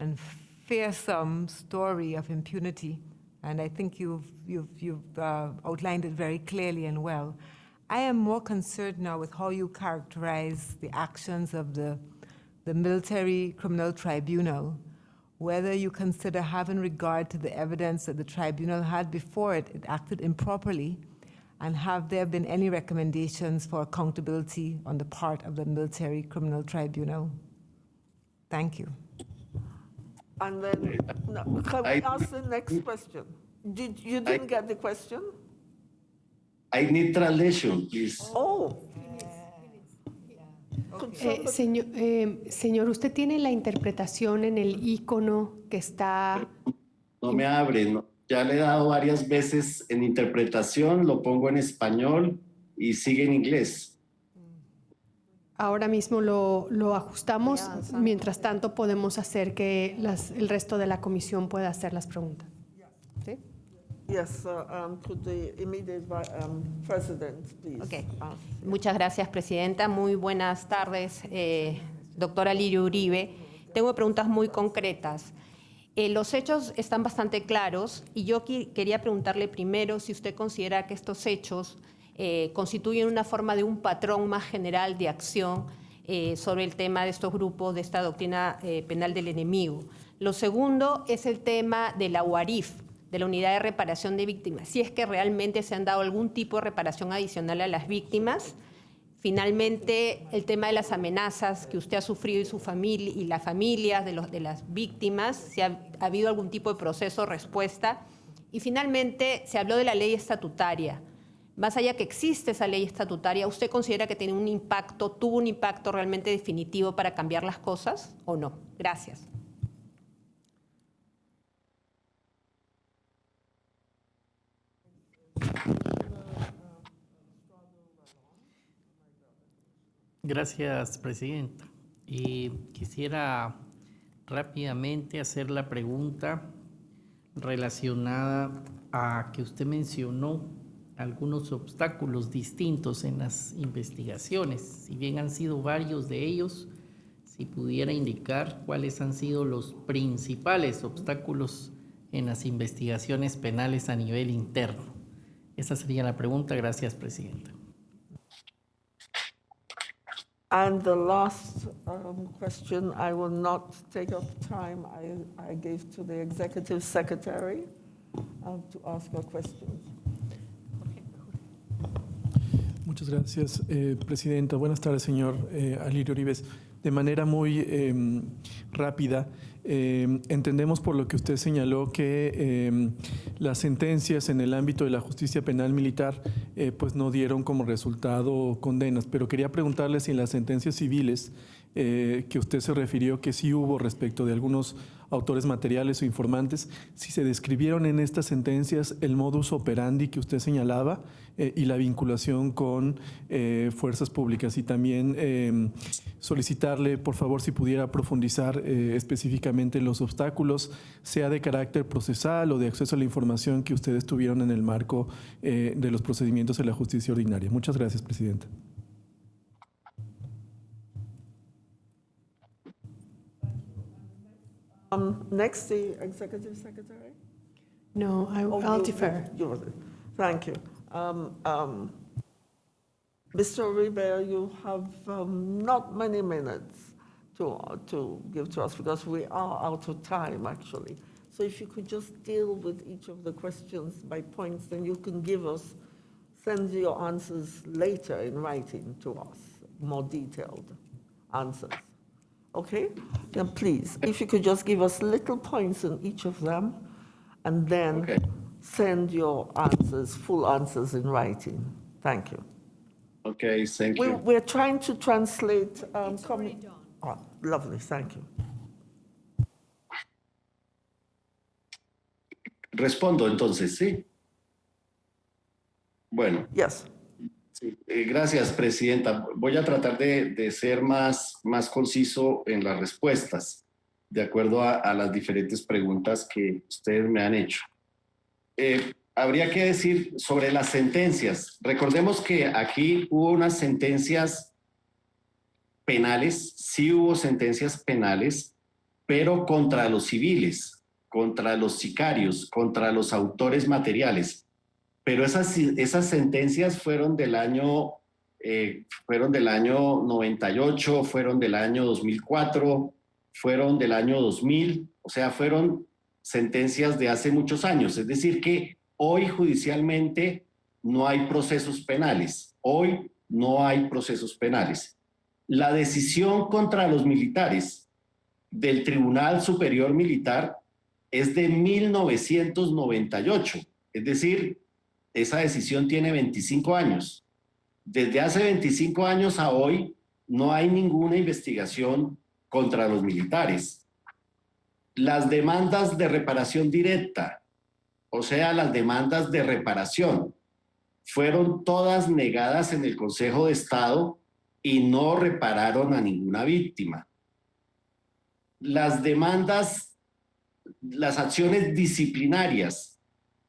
and fearsome story of impunity, and I think you've, you've, you've uh, outlined it very clearly and well. I am more concerned now with how you characterize the actions of the, the Military Criminal Tribunal whether you consider having regard to the evidence that the tribunal had before it, it acted improperly, and have there been any recommendations for accountability on the part of the Military Criminal Tribunal? Thank you. And then, no, can we I- ask the next question? Did, you didn't get the question? I need translation, please. Oh. Eh, señor, eh, señor, ¿usted tiene la interpretación en el icono que está? No me abre, no. ya le he dado varias veces en interpretación, lo pongo en español y sigue en inglés. Ahora mismo lo, lo ajustamos. Mientras tanto, podemos hacer que las- el resto de la comisión pueda hacer las preguntas. Yes, uh, um, could the immediate um, president, please? Okay. ask? Muchas gracias, Presidenta. Muy buenas tardes, eh, doctora Lirio Uribe. Tengo preguntas muy concretas. Eh, los hechos están bastante claros y yo qui- quería preguntarle primero si usted considera que estos hechos eh, constituyen una forma de un patrón más general de acción eh, sobre el tema de estos grupos, de esta doctrina eh, penal del enemigo. Lo segundo es el tema de la UARIF, de la Unidad de Reparación de Víctimas, si es que realmente se han dado algún tipo de reparación adicional a las víctimas. Finalmente, el tema de las amenazas que usted ha sufrido y su familia y las familias de, los, las víctimas, si ha, ha habido algún tipo de proceso respuesta. Y finalmente, se habló de la ley estatutaria. Más allá que existe esa ley estatutaria, ¿usted considera que tiene un impacto, tuvo un impacto realmente definitivo para cambiar las cosas o no? Gracias. Gracias, Presidenta. Y quisiera rápidamente hacer la pregunta relacionada a que usted mencionó algunos obstáculos distintos en las investigaciones. Si bien han sido varios de ellos, si pudiera indicar cuáles han sido los principales obstáculos en las investigaciones penales a nivel interno. Esa sería la pregunta. Gracias, Presidenta. And the last um, question, I will not take up time I, I gave to the executive secretary. um, to ask your questions. Muchas gracias, eh, Presidenta. Buenas tardes, señor eh, Alirio Orives. De manera muy eh, rápida, eh, entendemos por lo que usted señaló que eh, las sentencias en el ámbito de la justicia penal militar eh, pues no dieron como resultado condenas, pero quería preguntarle si en las sentencias civiles eh, que usted se refirió que sí hubo respecto de algunos autores materiales o informantes, si se describieron en estas sentencias el modus operandi que usted señalaba eh, y la vinculación con eh, fuerzas públicas y también eh, solicitarle, por favor, si pudiera profundizar eh, específicamente en los obstáculos, sea de carácter procesal o de acceso a la información que ustedes tuvieron en el marco de los procedimientos de la justicia ordinaria. Muchas gracias, Presidenta. Um, Next, the Executive Secretary. No, I- Oh, I'll you- defer. you- Thank you. Um, um, Mr. Uribe, you have um, not many minutes to, to give to us because we are out of time, actually. So if you could just deal with each of the questions by points, then you can give us, send your answers later in writing to us, more detailed answers. Okay? Then please, if you could just give us little points in each of them, and then Okay. send your answers, full answers in writing. Thank you. Okay, thank We, you. we're trying to translate. um, commu- Oh, lovely, thank you. Respondo entonces, ¿sí? Bueno, Yes. Sí, eh, gracias, Presidenta. Voy a tratar de, ser más, más conciso en las respuestas, de acuerdo a, a las diferentes preguntas que ustedes me han hecho. Eh, habría que decir sobre las sentencias. Recordemos que aquí hubo unas sentencias penales, sí hubo sentencias penales, pero contra los civiles, contra los sicarios, contra los autores materiales. Pero esas, esas sentencias fueron del año, eh, fueron del año 98, fueron del año 2004, fueron del año 2000, o sea, fueron sentencias de hace muchos años. Es decir, que hoy judicialmente no hay procesos penales. Hoy no hay procesos penales. La decisión contra los militares del Tribunal Superior Militar es de 1998. Es decir, esa decisión tiene 25 años. Desde hace 25 años a hoy no hay ninguna investigación contra los militares. Las demandas de reparación directa, o sea, las demandas de reparación, fueron todas negadas en el Consejo de Estado y no repararon a ninguna víctima. Las demandas, las acciones disciplinarias,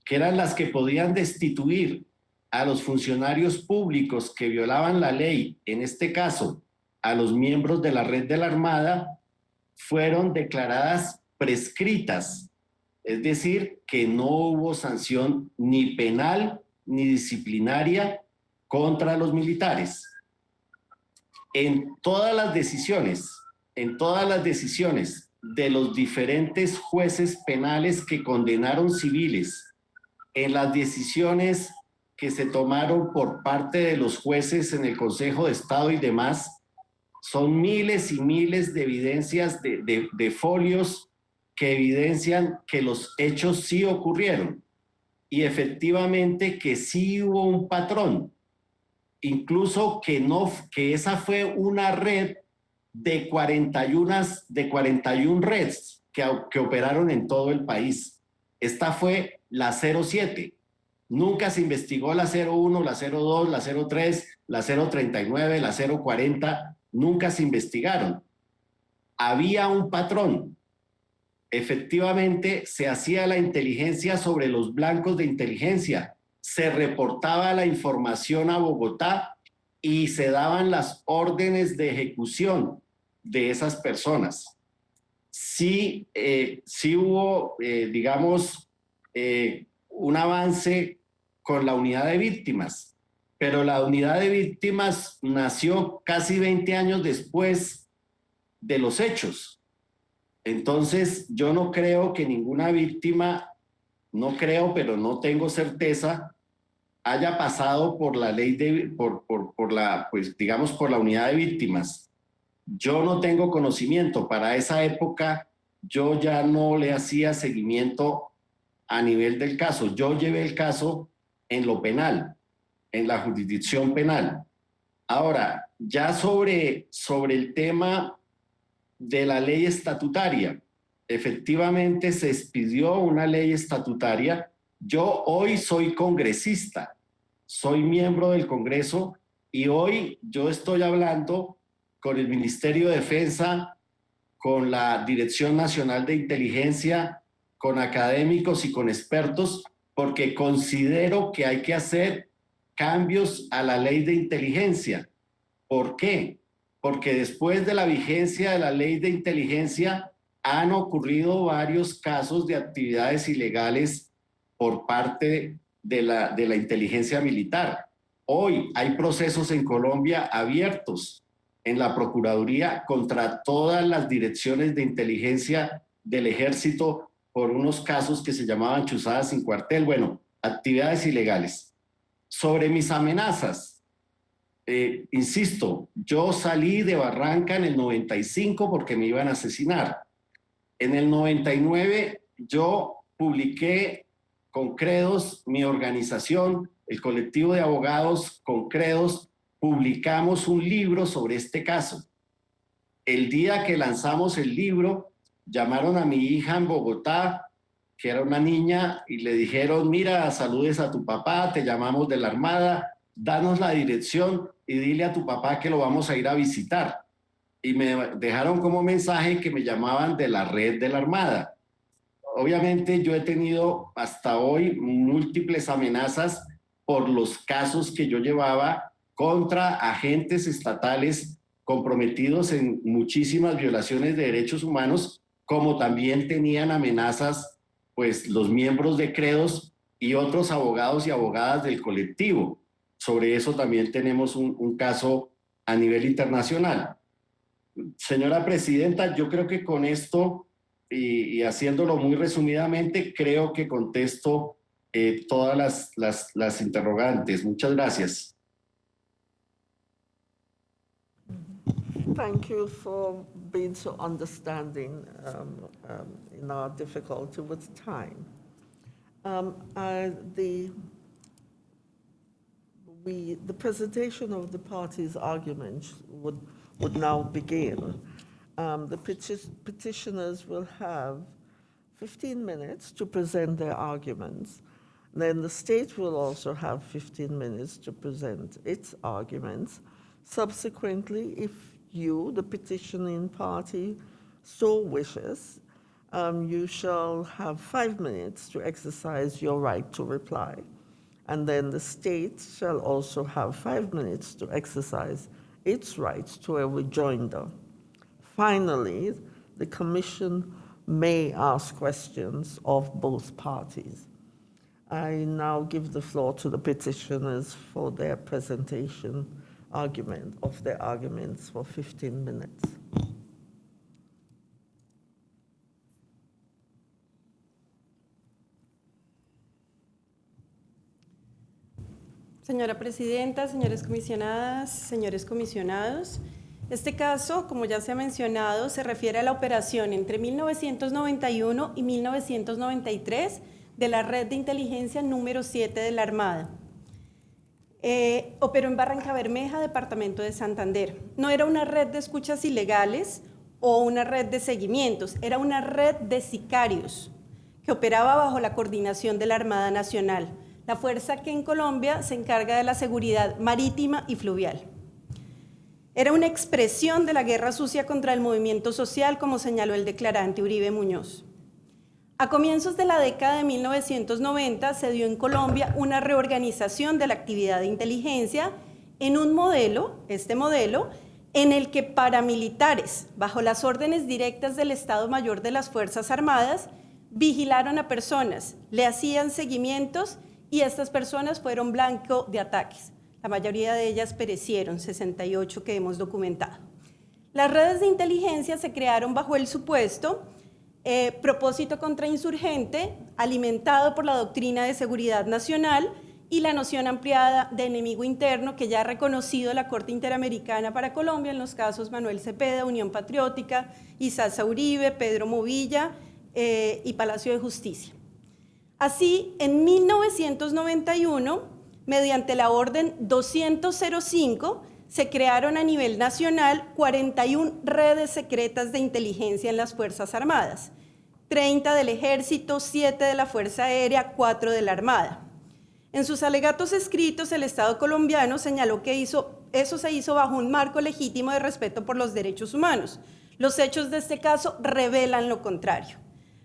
que eran las que podían destituir a los funcionarios públicos que violaban la ley, en este caso a los miembros de la red de la Armada, fueron declaradas prescritas, es decir, que no hubo sanción ni penal ni disciplinaria contra los militares. En todas las decisiones, en todas las decisiones de los diferentes jueces penales que condenaron civiles, en las decisiones que se tomaron por parte de los jueces en el Consejo de Estado y demás, son miles y miles de evidencias de, de, folios que evidencian que los hechos sí ocurrieron y efectivamente que sí hubo un patrón, incluso que, no, que esa fue una red de 41, de 41 redes que, que operaron en todo el país. Esta fue la 07. Nunca se investigó la 01, la 02, la 03, la 039, la 040, nunca se investigaron. Había un patrón. Efectivamente, se hacía la inteligencia sobre los blancos de inteligencia, se reportaba la información a Bogotá y se daban las órdenes de ejecución de esas personas. Sí, eh, sí hubo, eh, digamos, eh, un avance con la unidad de víctimas, pero la unidad de víctimas nació casi 20 años después de los hechos. Entonces, yo no creo que ninguna víctima no creo, pero no tengo certeza, haya pasado por la ley de, por, por, por la, pues digamos, por la unidad de víctimas. Yo no tengo conocimiento. Para esa época yo ya no le hacía seguimiento a nivel del caso. Yo llevé el caso en lo penal, en la jurisdicción penal. Ahora, ya sobre, sobre el tema de la ley estatutaria, efectivamente se expidió una ley estatutaria. Yo hoy soy congresista, soy miembro del Congreso y hoy yo estoy hablando con el Ministerio de Defensa, con la Dirección Nacional de Inteligencia, con académicos y con expertos, porque considero que hay que hacer cambios a la ley de inteligencia. ¿Por qué? Porque después de la vigencia de la ley de inteligencia han ocurrido varios casos de actividades ilegales por parte de la, de la inteligencia militar. Hoy hay procesos en Colombia abiertos en la Procuraduría contra todas las direcciones de inteligencia del ejército por unos casos que se llamaban chuzadas sin cuartel, bueno, actividades ilegales. Sobre mis amenazas, eh, insisto, yo salí de Barranca en el 95 porque me iban a asesinar. En el 99 yo publiqué con credos mi organización, el colectivo de abogados con credos, publicamos un libro sobre este caso. El día que lanzamos el libro, llamaron a mi hija en Bogotá, que era una niña, y le dijeron, mira, saludes a tu papá, te llamamos de la Armada, danos la dirección y dile a tu papá que lo vamos a ir a visitar. Y me dejaron como mensaje que me llamaban de la red de la Armada. Obviamente yo he tenido hasta hoy múltiples amenazas por los casos que yo llevaba contra agentes estatales comprometidos en muchísimas violaciones de derechos humanos, como también tenían amenazas pues los miembros de Credos y otros abogados y abogadas del colectivo. Sobre eso también tenemos un, caso a nivel internacional. Señora Presidenta, yo creo que con esto y, y haciéndolo muy resumidamente, creo que contesto eh, todas las, las, interrogantes. Muchas gracias. Thank being so understanding um, um, in our difficulty with time. Um, I- The, we, the presentation of the parties' arguments would, would now begin. Um, The peti- petitioners will have 15 minutes to present their arguments. Then the state will also have 15 minutes to present its arguments. Subsequently, if you, the petitioning party, so wishes, um, you shall have five minutes to exercise your right to reply. And then the state shall also have five minutes to exercise its right to a rejoinder. Finally, the commission may ask questions of both parties. I now give the floor to the petitioners for their presentation argument of their arguments for 15 minutes. Señora Presidenta, señores comisionadas, señores comisionados, este caso, como ya se ha mencionado, se refiere a la operación entre 1991 y 1993 de la Red de Inteligencia número 7 de la Armada. Eh, operó en Barranca Bermeja, departamento de Santander. No era una red de escuchas ilegales o una red de seguimientos, era una red de sicarios que operaba bajo la coordinación de la Armada Nacional, la fuerza que en Colombia se encarga de la seguridad marítima y fluvial. Era una expresión de la guerra sucia contra el movimiento social, como señaló el declarante Uribe Muñoz. A comienzos de la década de 1990 se dio en Colombia una reorganización de la actividad de inteligencia en un modelo, este modelo, en el que paramilitares, bajo las órdenes directas del Estado Mayor de las Fuerzas Armadas, vigilaron a personas, le hacían seguimientos y estas personas fueron blanco de ataques. La mayoría de ellas perecieron, 68 que hemos documentado. Las redes de inteligencia se crearon bajo el supuesto eh, propósito contrainsurgente, alimentado por la doctrina de seguridad nacional y la noción ampliada de enemigo interno que ya ha reconocido la Corte Interamericana para Colombia en los casos Manuel Cepeda, Unión Patriótica, Isaza Uribe, Pedro Movilla eh, y Palacio de Justicia. Así, en 1991, mediante la Orden 205, se crearon a nivel nacional 41 redes secretas de inteligencia en las Fuerzas Armadas, 30 del Ejército, 7 de la Fuerza Aérea, 4 de la Armada. En sus alegatos escritos, el Estado colombiano señaló que eso se hizo bajo un marco legítimo de respeto por los derechos humanos. Los hechos de este caso revelan lo contrario.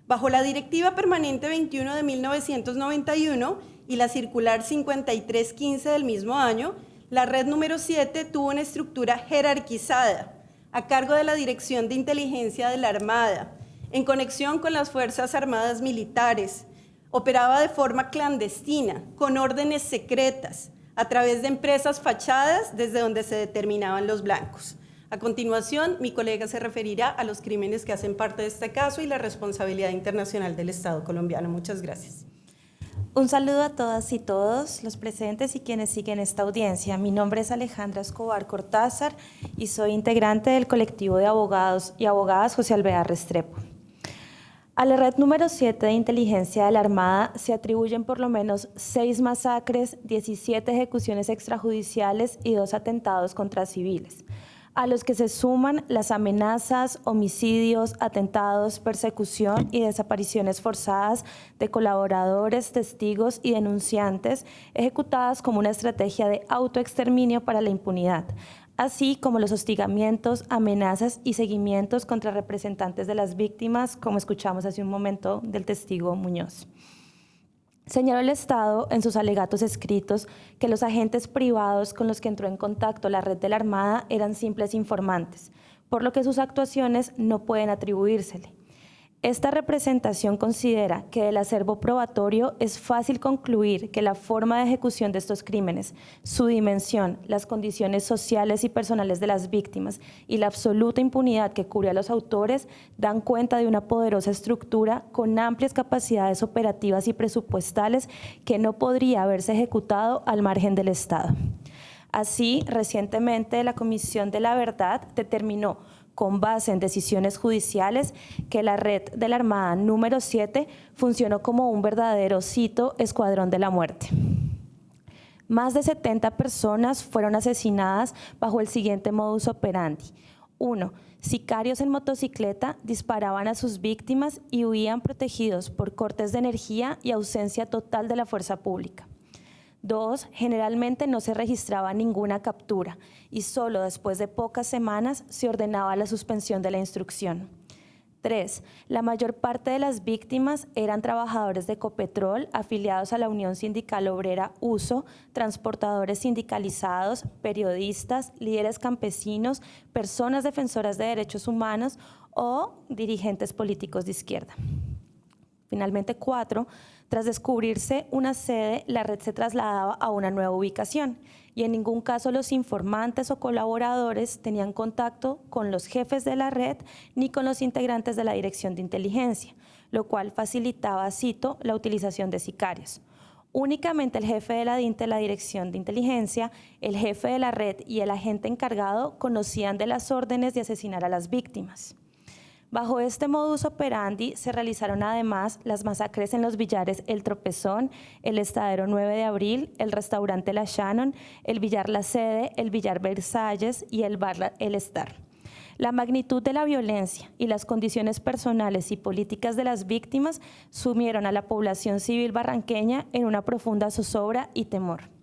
Bajo la Directiva Permanente 21 de 1991 y la Circular 5315 del mismo año, la red número 7 tuvo una estructura jerarquizada a cargo de la Dirección de Inteligencia de la Armada, en conexión con las Fuerzas Armadas Militares. Operaba de forma clandestina, con órdenes secretas, a través de empresas fachadas desde donde se determinaban los blancos. A continuación, mi colega se referirá a los crímenes que hacen parte de este caso y la responsabilidad internacional del Estado colombiano. Muchas gracias. Un saludo a todas y todos los presentes y quienes siguen esta audiencia. Mi nombre es Alejandra Escobar Cortázar y soy integrante del colectivo de abogados y abogadas José Alvear Restrepo. A la red número 7 de inteligencia de la Armada se atribuyen por lo menos seis masacres, 17 ejecuciones extrajudiciales y dos atentados contra civiles a los que se suman las amenazas, homicidios, atentados, persecución y desapariciones forzadas de colaboradores, testigos y denunciantes ejecutadas como una estrategia de autoexterminio para la impunidad, así como los hostigamientos, amenazas y seguimientos contra representantes de las víctimas, como escuchamos hace un momento del testigo Muñoz. Señaló el Estado en sus alegatos escritos que los agentes privados con los que entró en contacto la red de la Armada eran simples informantes, por lo que sus actuaciones no pueden atribuírsele. Esta representación considera que del acervo probatorio es fácil concluir que la forma de ejecución de estos crímenes, su dimensión, las condiciones sociales y personales de las víctimas y la absoluta impunidad que cubre a los autores dan cuenta de una poderosa estructura con amplias capacidades operativas y presupuestales que no podría haberse ejecutado al margen del Estado. Así, recientemente la Comisión de la Verdad determinó con base en decisiones judiciales que la red de la Armada número 7 funcionó como un verdadero, cito, escuadrón de la muerte. Más de 70 personas fueron asesinadas bajo el siguiente modus operandi. Uno, Sicarios en motocicleta disparaban a sus víctimas y huían protegidos por cortes de energía y ausencia total de la fuerza pública. Dos, generalmente no se registraba ninguna captura y solo después de pocas semanas se ordenaba la suspensión de la instrucción. Tres, la mayor parte de las víctimas eran trabajadores de Ecopetrol afiliados a la Unión Sindical Obrera USO, transportadores sindicalizados, periodistas, líderes campesinos, personas defensoras de derechos humanos o dirigentes políticos de izquierda. Finalmente, cuatro, tras descubrirse una sede, la red se trasladaba a una nueva ubicación y en ningún caso los informantes o colaboradores tenían contacto con los jefes de la red ni con los integrantes de la dirección de inteligencia, lo cual facilitaba, cito, la utilización de sicarios. Únicamente el jefe de la DINTE, la dirección de inteligencia, el jefe de la red y el agente encargado conocían de las órdenes de asesinar a las víctimas. Bajo este modus operandi se realizaron además las masacres en los billares El Tropezón, el Estadero 9 de Abril, el Restaurante La Shannon, el Villar La Sede, el Villar Versalles y el Bar El Star. La magnitud de la violencia y las condiciones personales y políticas de las víctimas sumieron a la población civil barranqueña en una profunda zozobra y temor.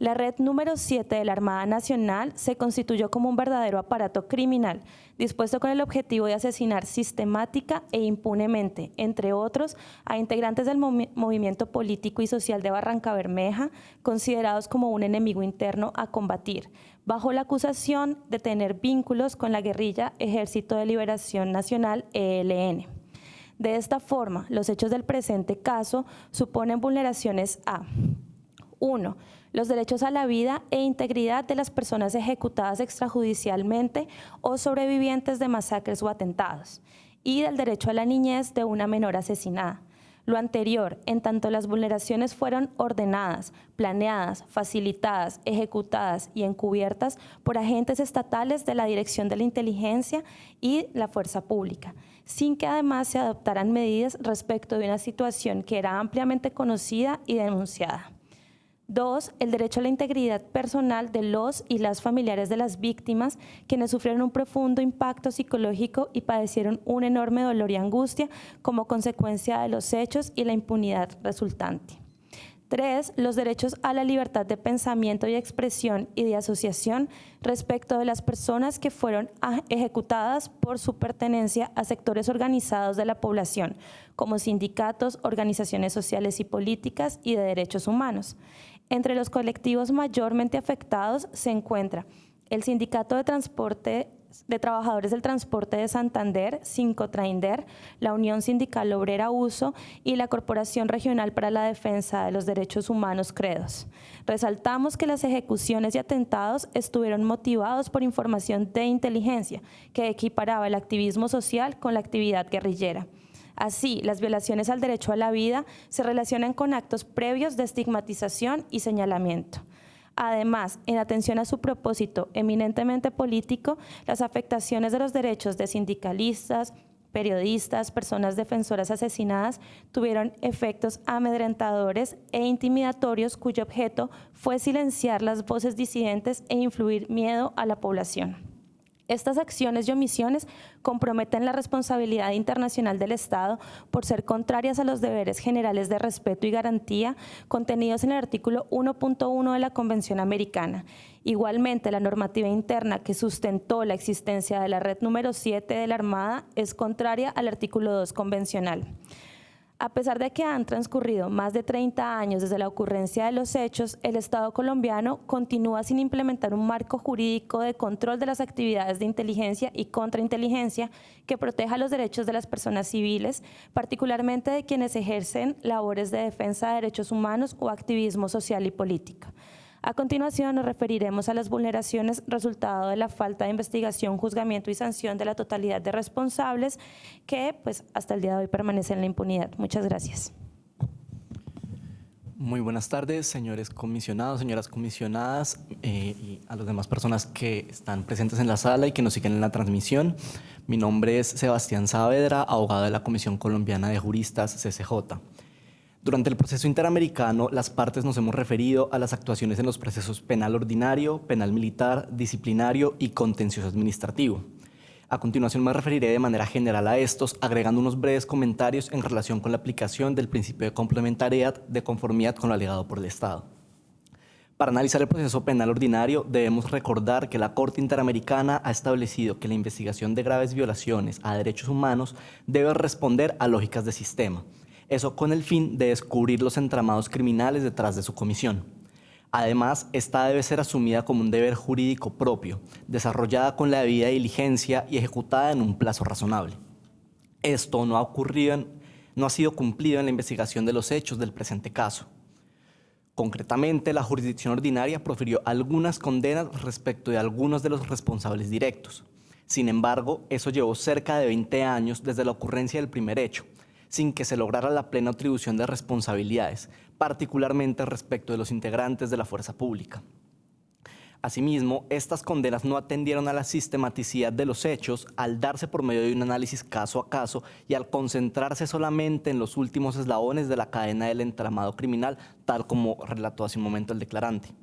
La red número 7 de la Armada Nacional se constituyó como un verdadero aparato criminal, dispuesto con el objetivo de asesinar sistemática e impunemente, entre otros, a integrantes del movimiento político y social de Barranca Bermeja, considerados como un enemigo interno a combatir, bajo la acusación de tener vínculos con la guerrilla Ejército de Liberación Nacional, ELN. De esta forma, los hechos del presente caso suponen vulneraciones a 1 los derechos a la vida e integridad de las personas ejecutadas extrajudicialmente o sobrevivientes de masacres o atentados. y del derecho a la niñez de una menor asesinada. Lo anterior, en tanto las vulneraciones fueron ordenadas, planeadas, facilitadas, ejecutadas y encubiertas por agentes estatales de la Dirección de la Inteligencia y la Fuerza Pública, sin que además se adoptaran medidas respecto de una situación que era ampliamente conocida y denunciada. Dos, el derecho a la integridad personal de los y las familiares de las víctimas, quienes sufrieron un profundo impacto psicológico y padecieron un enorme dolor y angustia como consecuencia de los hechos y la impunidad resultante. Tres, los derechos a la libertad de pensamiento y expresión y de asociación respecto de las personas que fueron ejecutadas por su pertenencia a sectores organizados de la población, como sindicatos, organizaciones sociales y políticas y de derechos humanos. Entre los colectivos mayormente afectados se encuentra el Sindicato de Transporte de Trabajadores del Transporte de Santander, Sincotrainder, la Unión Sindical Obrera Uso y la Corporación Regional para la Defensa de los Derechos Humanos Credos. Resaltamos que las ejecuciones y atentados estuvieron motivados por información de inteligencia que equiparaba el activismo social con la actividad guerrillera. Así, las violaciones al derecho a la vida se relacionan con actos previos de estigmatización y señalamiento. Además, en atención a su propósito eminentemente político, las afectaciones de los derechos de sindicalistas, periodistas, personas defensoras asesinadas tuvieron efectos amedrentadores e intimidatorios cuyo objeto fue silenciar las voces disidentes e influir miedo a la población. Estas acciones y omisiones comprometen la responsabilidad internacional del Estado por ser contrarias a los deberes generales de respeto y garantía contenidos en el artículo 1.1 de la Convención Americana. Igualmente, la normativa interna que sustentó la existencia de la red número 7 de la Armada es contraria al artículo 2 convencional. A pesar de que han transcurrido más de 30 años desde la ocurrencia de los hechos, el Estado colombiano continúa sin implementar un marco jurídico de control de las actividades de inteligencia y contrainteligencia que proteja los derechos de las personas civiles, particularmente de quienes ejercen labores de defensa de derechos humanos o activismo social y político. A continuación nos referiremos a las vulneraciones resultado de la falta de investigación, juzgamiento y sanción de la totalidad de responsables que pues, hasta el día de hoy permanecen en la impunidad. Muchas gracias. Muy buenas tardes, señores comisionados, señoras comisionadas eh, y a las demás personas que están presentes en la sala y que nos siguen en la transmisión. Mi nombre es Sebastián Saavedra, abogado de la Comisión Colombiana de Juristas, CCJ. Durante el proceso interamericano, las partes nos hemos referido a las actuaciones en los procesos penal ordinario, penal militar, disciplinario y contencioso administrativo. A continuación me referiré de manera general a estos, agregando unos breves comentarios en relación con la aplicación del principio de complementariedad de conformidad con lo alegado por el Estado. Para analizar el proceso penal ordinario, debemos recordar que la Corte Interamericana ha establecido que la investigación de graves violaciones a derechos humanos debe responder a lógicas de sistema, eso con el fin de descubrir los entramados criminales detrás de su comisión. Además, esta debe ser asumida como un deber jurídico propio, desarrollada con la debida diligencia y ejecutada en un plazo razonable. Esto no ha ocurrido, no ha sido cumplido en la investigación de los hechos del presente caso. Concretamente, la jurisdicción ordinaria profirió algunas condenas respecto de algunos de los responsables directos. Sin embargo, eso llevó cerca de 20 años desde la ocurrencia del primer hecho, sin que se lograra la plena atribución de responsabilidades, particularmente respecto de los integrantes de la fuerza pública. Asimismo, estas condenas no atendieron a la sistematicidad de los hechos al darse por medio de un análisis caso a caso y al concentrarse solamente en los últimos eslabones de la cadena del entramado criminal, tal como relató hace un momento el declarante.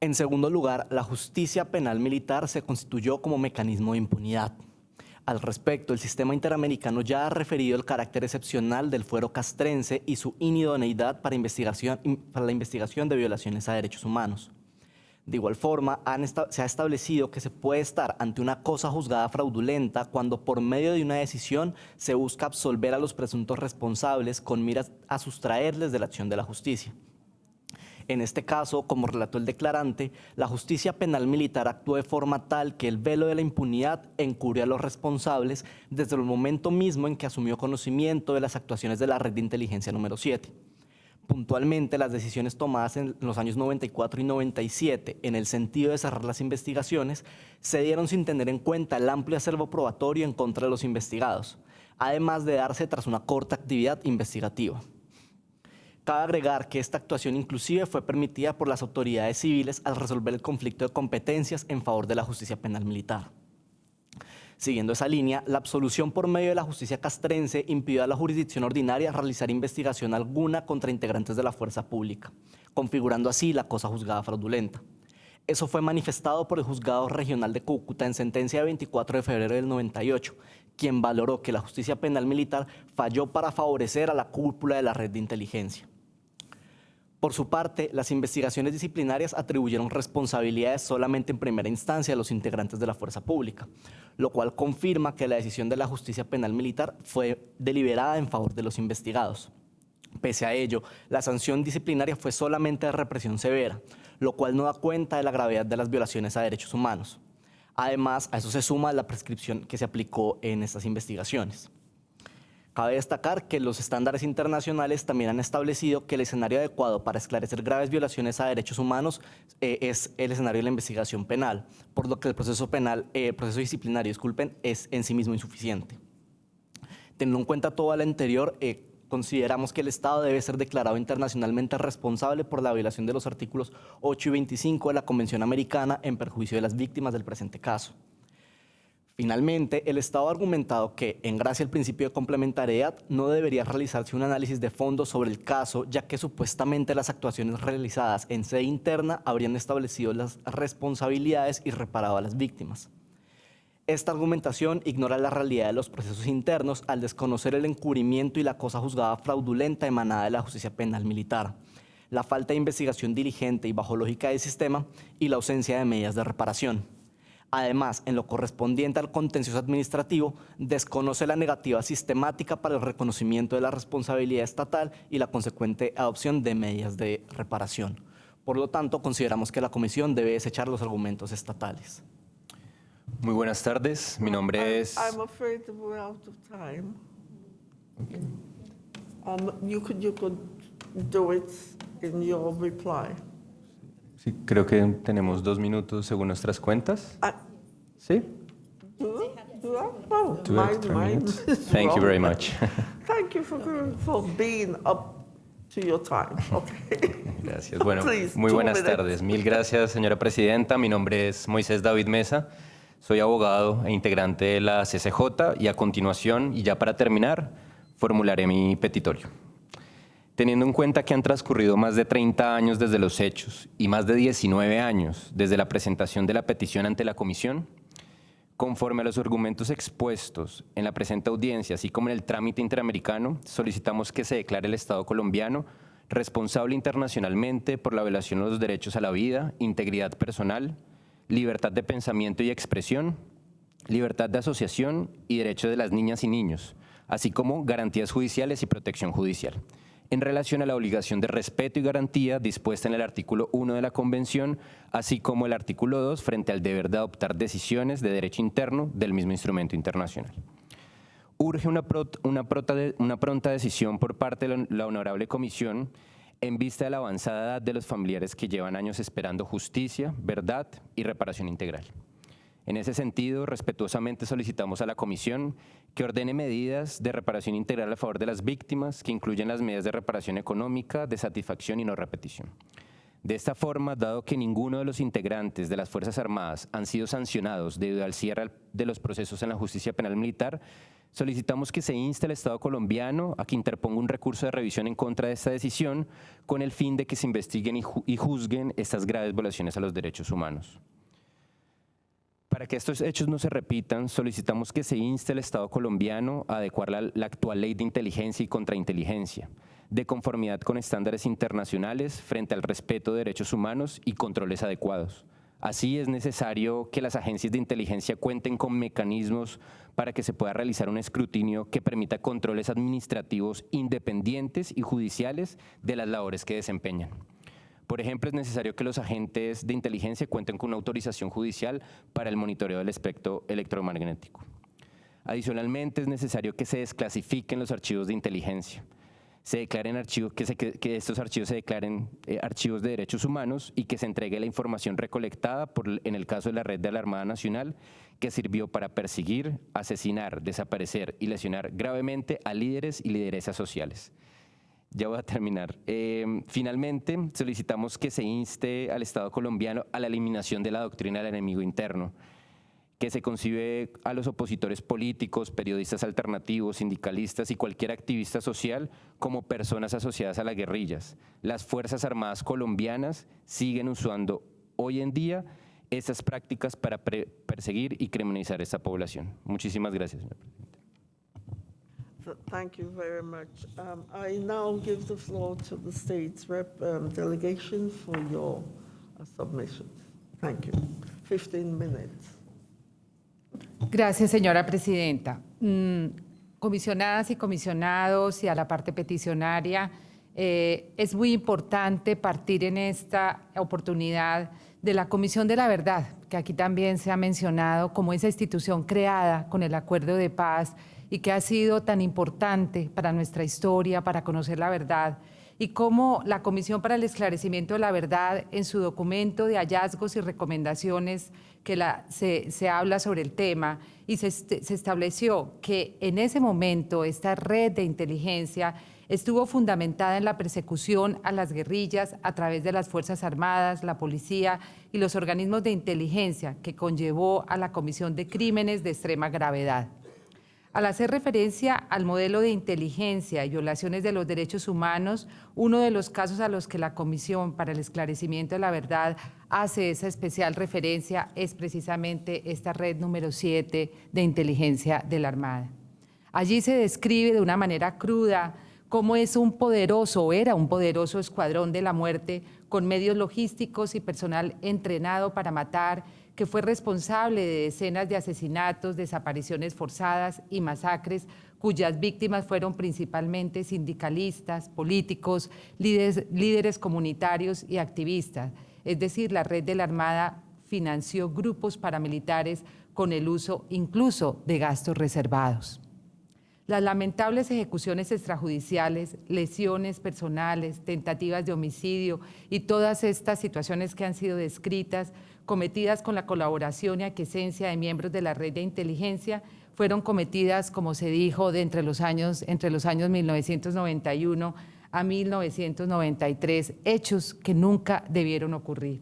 En segundo lugar, la justicia penal militar se constituyó como mecanismo de impunidad. Al respecto, el sistema interamericano ya ha referido el carácter excepcional del fuero castrense y su inidoneidad para, la investigación de violaciones a derechos humanos. De igual forma, se ha establecido que se puede estar ante una cosa juzgada fraudulenta cuando por medio de una decisión se busca absolver a los presuntos responsables con miras a sustraerles de la acción de la justicia. En este caso, como relató el declarante, la justicia penal militar actuó de forma tal que el velo de la impunidad encubrió a los responsables desde el momento mismo en que asumió conocimiento de las actuaciones de la red de inteligencia número 7. Puntualmente, las decisiones tomadas en los años 94 y 97 en el sentido de cerrar las investigaciones se dieron sin tener en cuenta el amplio acervo probatorio en contra de los investigados, además de darse tras una corta actividad investigativa. Cabe agregar que esta actuación inclusive fue permitida por las autoridades civiles al resolver el conflicto de competencias en favor de la justicia penal militar. Siguiendo esa línea, la absolución por medio de la justicia castrense impidió a la jurisdicción ordinaria realizar investigación alguna contra integrantes de la fuerza pública, configurando así la cosa juzgada fraudulenta. Eso fue manifestado por el Juzgado Regional de Cúcuta en sentencia de 24 de febrero del 98, quien valoró que la justicia penal militar falló para favorecer a la cúpula de la red de inteligencia. Por su parte, las investigaciones disciplinarias atribuyeron responsabilidades solamente en primera instancia a los integrantes de la fuerza pública, lo cual confirma que la decisión de la justicia penal militar fue deliberada en favor de los investigados. Pese a ello, la sanción disciplinaria fue solamente de represión severa, lo cual no da cuenta de la gravedad de las violaciones a derechos humanos. Además, a eso se suma la prescripción que se aplicó en estas investigaciones. Cabe destacar que los estándares internacionales también han establecido que el escenario adecuado para esclarecer graves violaciones a derechos humanos eh, es el escenario de la investigación penal, por lo que el proceso penal, eh, proceso disciplinario, disculpen, es en sí mismo insuficiente. Teniendo en cuenta todo lo anterior, eh, consideramos que el Estado debe ser declarado internacionalmente responsable por la violación de los artículos 8 y 25 de la Convención Americana en perjuicio de las víctimas del presente caso. Finalmente, el Estado ha argumentado que, en gracia al principio de complementariedad, no debería realizarse un análisis de fondo sobre el caso, ya que supuestamente las actuaciones realizadas en sede interna habrían establecido las responsabilidades y reparado a las víctimas. Esta argumentación ignora la realidad de los procesos internos al desconocer el encubrimiento y la cosa juzgada fraudulenta emanada de la justicia penal militar, la falta de investigación diligente y bajo lógica del sistema y la ausencia de medidas de reparación. Además, en lo correspondiente al contencioso administrativo, desconoce la negativa sistemática para el reconocimiento de la responsabilidad estatal y la consecuente adopción de medidas de reparación. Por lo tanto, consideramos que la Comisión debe desechar los argumentos estatales. Muy buenas tardes, mi nombre es... I'm afraid we're out of time. Um, you could, you could do it in your reply. Sí, creo que tenemos dos minutos según nuestras cuentas. Ah. ¿Sí? Two extra minutes. Thank you very much. Thank you for, for being up to your time. Okay. Gracias. Bueno, Please, muy buenas minutes. tardes. Mil gracias, señora presidenta. Mi nombre es Moisés David Mesa. Soy abogado e integrante de la CCJ y a continuación, y ya para terminar, formularé mi petitorio. Teniendo en cuenta que han transcurrido más de 30 años desde los hechos y más de 19 años desde la presentación de la petición ante la Comisión, Conforme a los argumentos expuestos en la presente audiencia, así como en el trámite interamericano, solicitamos que se declare el Estado colombiano responsable internacionalmente por la violación de los derechos a la vida, integridad personal, libertad de pensamiento y expresión, libertad de asociación y derechos de las niñas y niños, así como garantías judiciales y protección judicial en relación a la obligación de respeto y garantía dispuesta en el artículo 1 de la Convención, así como el artículo 2 frente al deber de adoptar decisiones de derecho interno del mismo instrumento internacional. Urge una, pronta decisión por parte de la- la Honorable Comisión en vista de la avanzada edad de los familiares que llevan años esperando justicia, verdad y reparación integral. En ese sentido, respetuosamente solicitamos a la Comisión que ordene medidas de reparación integral a favor de las víctimas, que incluyen las medidas de reparación económica, de satisfacción y no repetición. De esta forma, dado que ninguno de los integrantes de las Fuerzas Armadas han sido sancionados debido al cierre de los procesos en la justicia penal militar, solicitamos que se inste al Estado colombiano a que interponga un recurso de revisión en contra de esta decisión con el fin de que se investiguen y ju- y juzguen estas graves violaciones a los derechos humanos. Para que estos hechos no se repitan, solicitamos que se inste al Estado colombiano a adecuar la, actual ley de inteligencia y contrainteligencia, de conformidad con estándares internacionales frente al respeto de derechos humanos y controles adecuados. Así es necesario que las agencias de inteligencia cuenten con mecanismos para que se pueda realizar un escrutinio que permita controles administrativos independientes y judiciales de las labores que desempeñan. Por ejemplo, es necesario que los agentes de inteligencia cuenten con una autorización judicial para el monitoreo del espectro electromagnético. Adicionalmente, es necesario que se desclasifiquen los archivos de inteligencia. se declaren archivos, que, estos archivos se declaren eh, archivos de derechos humanos y que se entregue la información recolectada en el caso de la red de la Armada Nacional que sirvió para perseguir, asesinar, desaparecer y lesionar gravemente a líderes y lideresas sociales. Ya voy a terminar. Eh, finalmente, solicitamos que se inste al Estado colombiano a la eliminación de la doctrina del enemigo interno, que se concibe a los opositores políticos, periodistas alternativos, sindicalistas y cualquier activista social como personas asociadas a las guerrillas. Las Fuerzas Armadas colombianas siguen usando hoy en día estas prácticas para perseguir y criminalizar a esta población. Muchísimas gracias. señor presidente. Th- Thank you very much. Um, I now give the floor to the state's rep um, delegation for your uh, submissions. Thank you. 15 minutes. Gracias, señora presidenta. Mm, comisionadas y comisionados y a la parte peticionaria, eh, es muy importante partir en esta oportunidad de la Comisión de la Verdad, que aquí también se ha mencionado como esa institución creada con el Acuerdo de Paz y que ha sido tan importante para nuestra historia, para conocer la verdad y cómo la Comisión para el Esclarecimiento de la Verdad en su documento de hallazgos y recomendaciones que se, se habla sobre el tema y se, est- se estableció que en ese momento esta red de inteligencia estuvo fundamentada en la persecución a las guerrillas a través de las Fuerzas Armadas, la policía y los organismos de inteligencia que conllevó a la comisión de crímenes de extrema gravedad. Al hacer referencia al modelo de inteligencia y violaciones de los derechos humanos, uno de los casos a los que la Comisión para el Esclarecimiento de la Verdad hace esa especial referencia es precisamente esta red número 7 de inteligencia de la Armada. Allí se describe de una manera cruda cómo es un poderoso o era un poderoso escuadrón de la muerte con medios logísticos y personal entrenado para matar, que fue responsable de decenas de asesinatos, desapariciones forzadas y masacres, cuyas víctimas fueron principalmente sindicalistas, políticos, líderes, líderes comunitarios y activistas. Es decir, la red de la Armada financió grupos paramilitares con el uso incluso de gastos reservados. Las lamentables ejecuciones extrajudiciales, lesiones personales, tentativas de homicidio y todas estas situaciones que han sido descritas, cometidas con la colaboración y aquiescencia de miembros de la red de inteligencia, fueron cometidas, como se dijo, de entre los años, entre los años 1991 a 1993, hechos que nunca debieron ocurrir.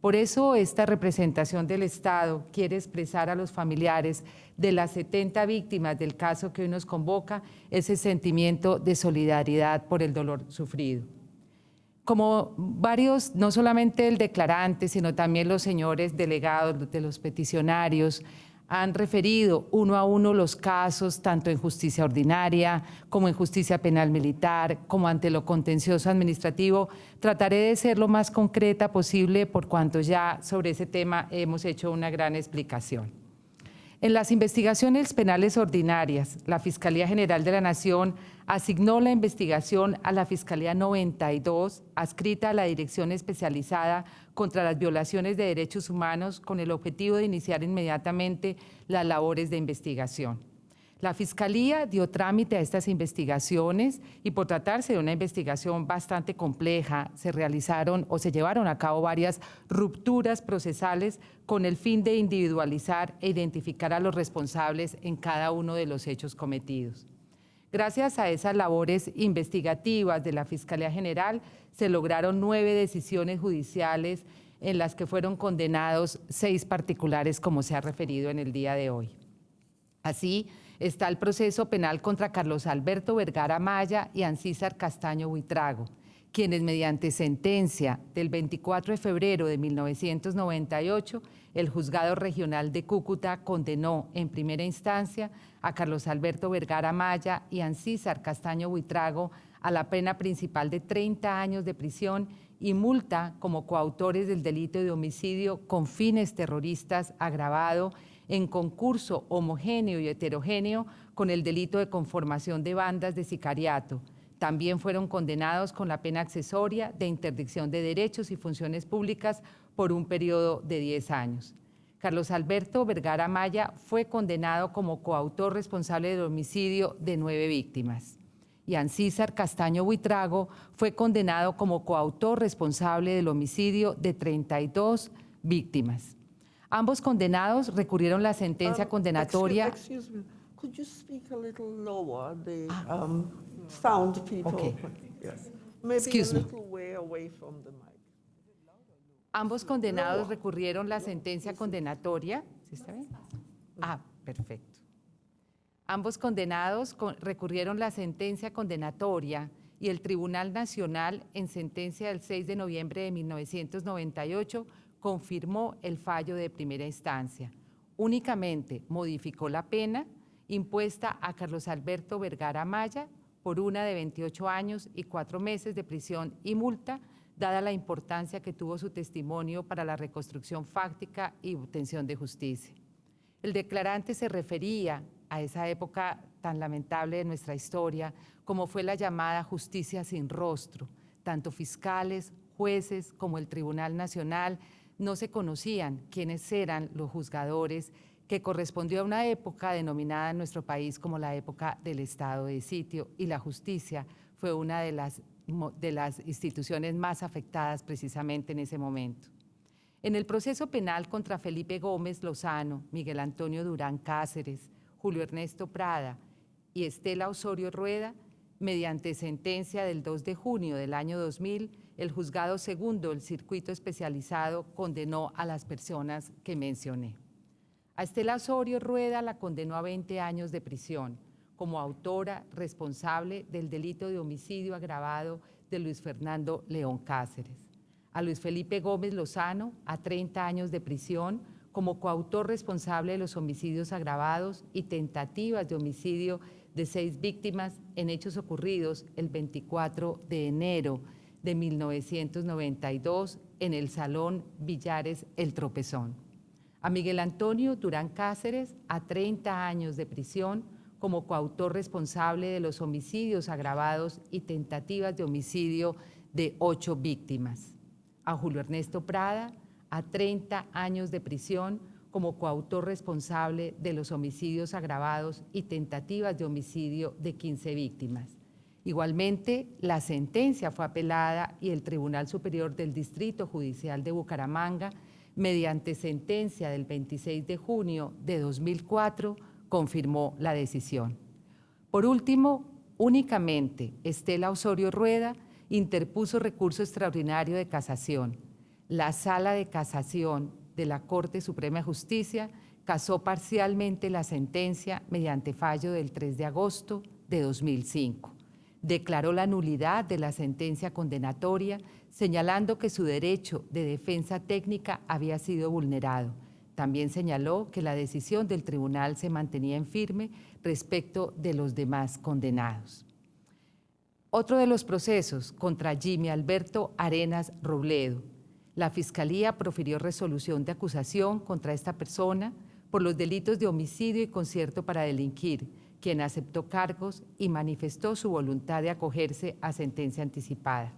Por eso esta representación del Estado quiere expresar a los familiares de las 70 víctimas del caso que hoy nos convoca ese sentimiento de solidaridad por el dolor sufrido. Como varios, no solamente el declarante, sino también los señores delegados de los peticionarios, han referido uno a uno los casos, tanto en justicia ordinaria como en justicia penal militar, como ante lo contencioso administrativo. Trataré de ser lo más concreta posible por cuanto ya sobre ese tema hemos hecho una gran explicación. En las investigaciones penales ordinarias, la Fiscalía General de la Nación asignó la investigación a la Fiscalía 92, adscrita a la Dirección Especializada contra las Violaciones de Derechos Humanos, con el objetivo de iniciar inmediatamente las labores de investigación. La Fiscalía dio trámite a estas investigaciones y por tratarse de una investigación bastante compleja, se realizaron o se llevaron a cabo varias rupturas procesales con el fin de individualizar e identificar a los responsables en cada uno de los hechos cometidos. Gracias a esas labores investigativas de la Fiscalía General, se lograron nueve decisiones judiciales en las que fueron condenados seis particulares, como se ha referido en el día de hoy. Así, está el proceso penal contra Carlos Alberto Vergara Maya y Ancísar Castaño Buitrago, quienes mediante sentencia del 24 de febrero de 1998, el Juzgado Regional de Cúcuta condenó en primera instancia a Carlos Alberto Vergara Maya y Ancísar Castaño Buitrago a la pena principal de 30 años de prisión y multa como coautores del delito de homicidio con fines terroristas agravado en concurso homogéneo y heterogéneo con el delito de conformación de bandas de sicariato. También fueron condenados con la pena accesoria de interdicción de derechos y funciones públicas por un periodo de 10 años. Carlos Alberto Vergara Maya fue condenado como coautor responsable del homicidio de nueve víctimas. y Ancísar Castaño Buitrago fue condenado como coautor responsable del homicidio de 32 víctimas. Ambos condenados recurrieron la sentencia Um, condenatoria. Excuse, excuse me, could you speak a little lower, the um, sound people? Okay. Yes. Maybe Excuse a me. little way away from the mic. Ambos condenados recurrieron la sentencia condenatoria. ¿Sí está bien? Ah, perfecto. Ambos condenados con- recurrieron la sentencia condenatoria y el Tribunal Nacional, en sentencia del 6 de noviembre de 1998, confirmó el fallo de primera instancia. Únicamente modificó la pena impuesta a Carlos Alberto Vergara Maya por una de 28 años y cuatro meses de prisión y multa, dada la importancia que tuvo su testimonio para la reconstrucción fáctica y obtención de justicia. El declarante se refería a esa época tan lamentable de nuestra historia, como fue la llamada justicia sin rostro. Tanto fiscales, jueces como el Tribunal Nacional no se conocían quiénes eran los juzgadores, que correspondió a una época denominada en nuestro país como la época del estado de sitio, y la justicia fue una de las, de las instituciones más afectadas precisamente en ese momento. En el proceso penal contra Felipe Gómez Lozano, Miguel Antonio Durán Cáceres, Julio Ernesto Prada y Estela Osorio Rueda, mediante sentencia del 2 de junio del año 2000, el juzgado segundo del circuito especializado condenó a las personas que mencioné. A Estela Osorio Rueda la condenó a 20 años de prisión como autora responsable del delito de homicidio agravado de Luis Fernando León Cáceres. A Luis Felipe Gómez Lozano a 30 años de prisión como coautor responsable de los homicidios agravados y tentativas de homicidio de seis víctimas en hechos ocurridos el 24 de enero de 1992 en el Salón Villares El Tropezón. A Miguel Antonio Durán Cáceres a 30 años de prisión como coautor responsable de los homicidios agravados y tentativas de homicidio de ocho víctimas. A Julio Ernesto Prada a 30 años de prisión como coautor responsable de los homicidios agravados y tentativas de homicidio de 15 víctimas. Igualmente, la sentencia fue apelada y el Tribunal Superior del Distrito Judicial de Bucaramanga, mediante sentencia del 26 de junio de 2004, confirmó la decisión. Por último, únicamente Estela Osorio Rueda interpuso recurso extraordinario de casación. La Sala de Casación de la Corte Suprema de Justicia casó parcialmente la sentencia mediante fallo del 3 de agosto de 2005 declaró la nulidad de la sentencia condenatoria, señalando que su derecho de defensa técnica había sido vulnerado. También señaló que la decisión del tribunal se mantenía en firme respecto de los demás condenados. Otro de los procesos contra Jimmy Alberto Arenas Robledo. La Fiscalía profirió resolución de acusación contra esta persona por los delitos de homicidio y concierto para delinquir, quien aceptó cargos y manifestó su voluntad de acogerse a sentencia anticipada.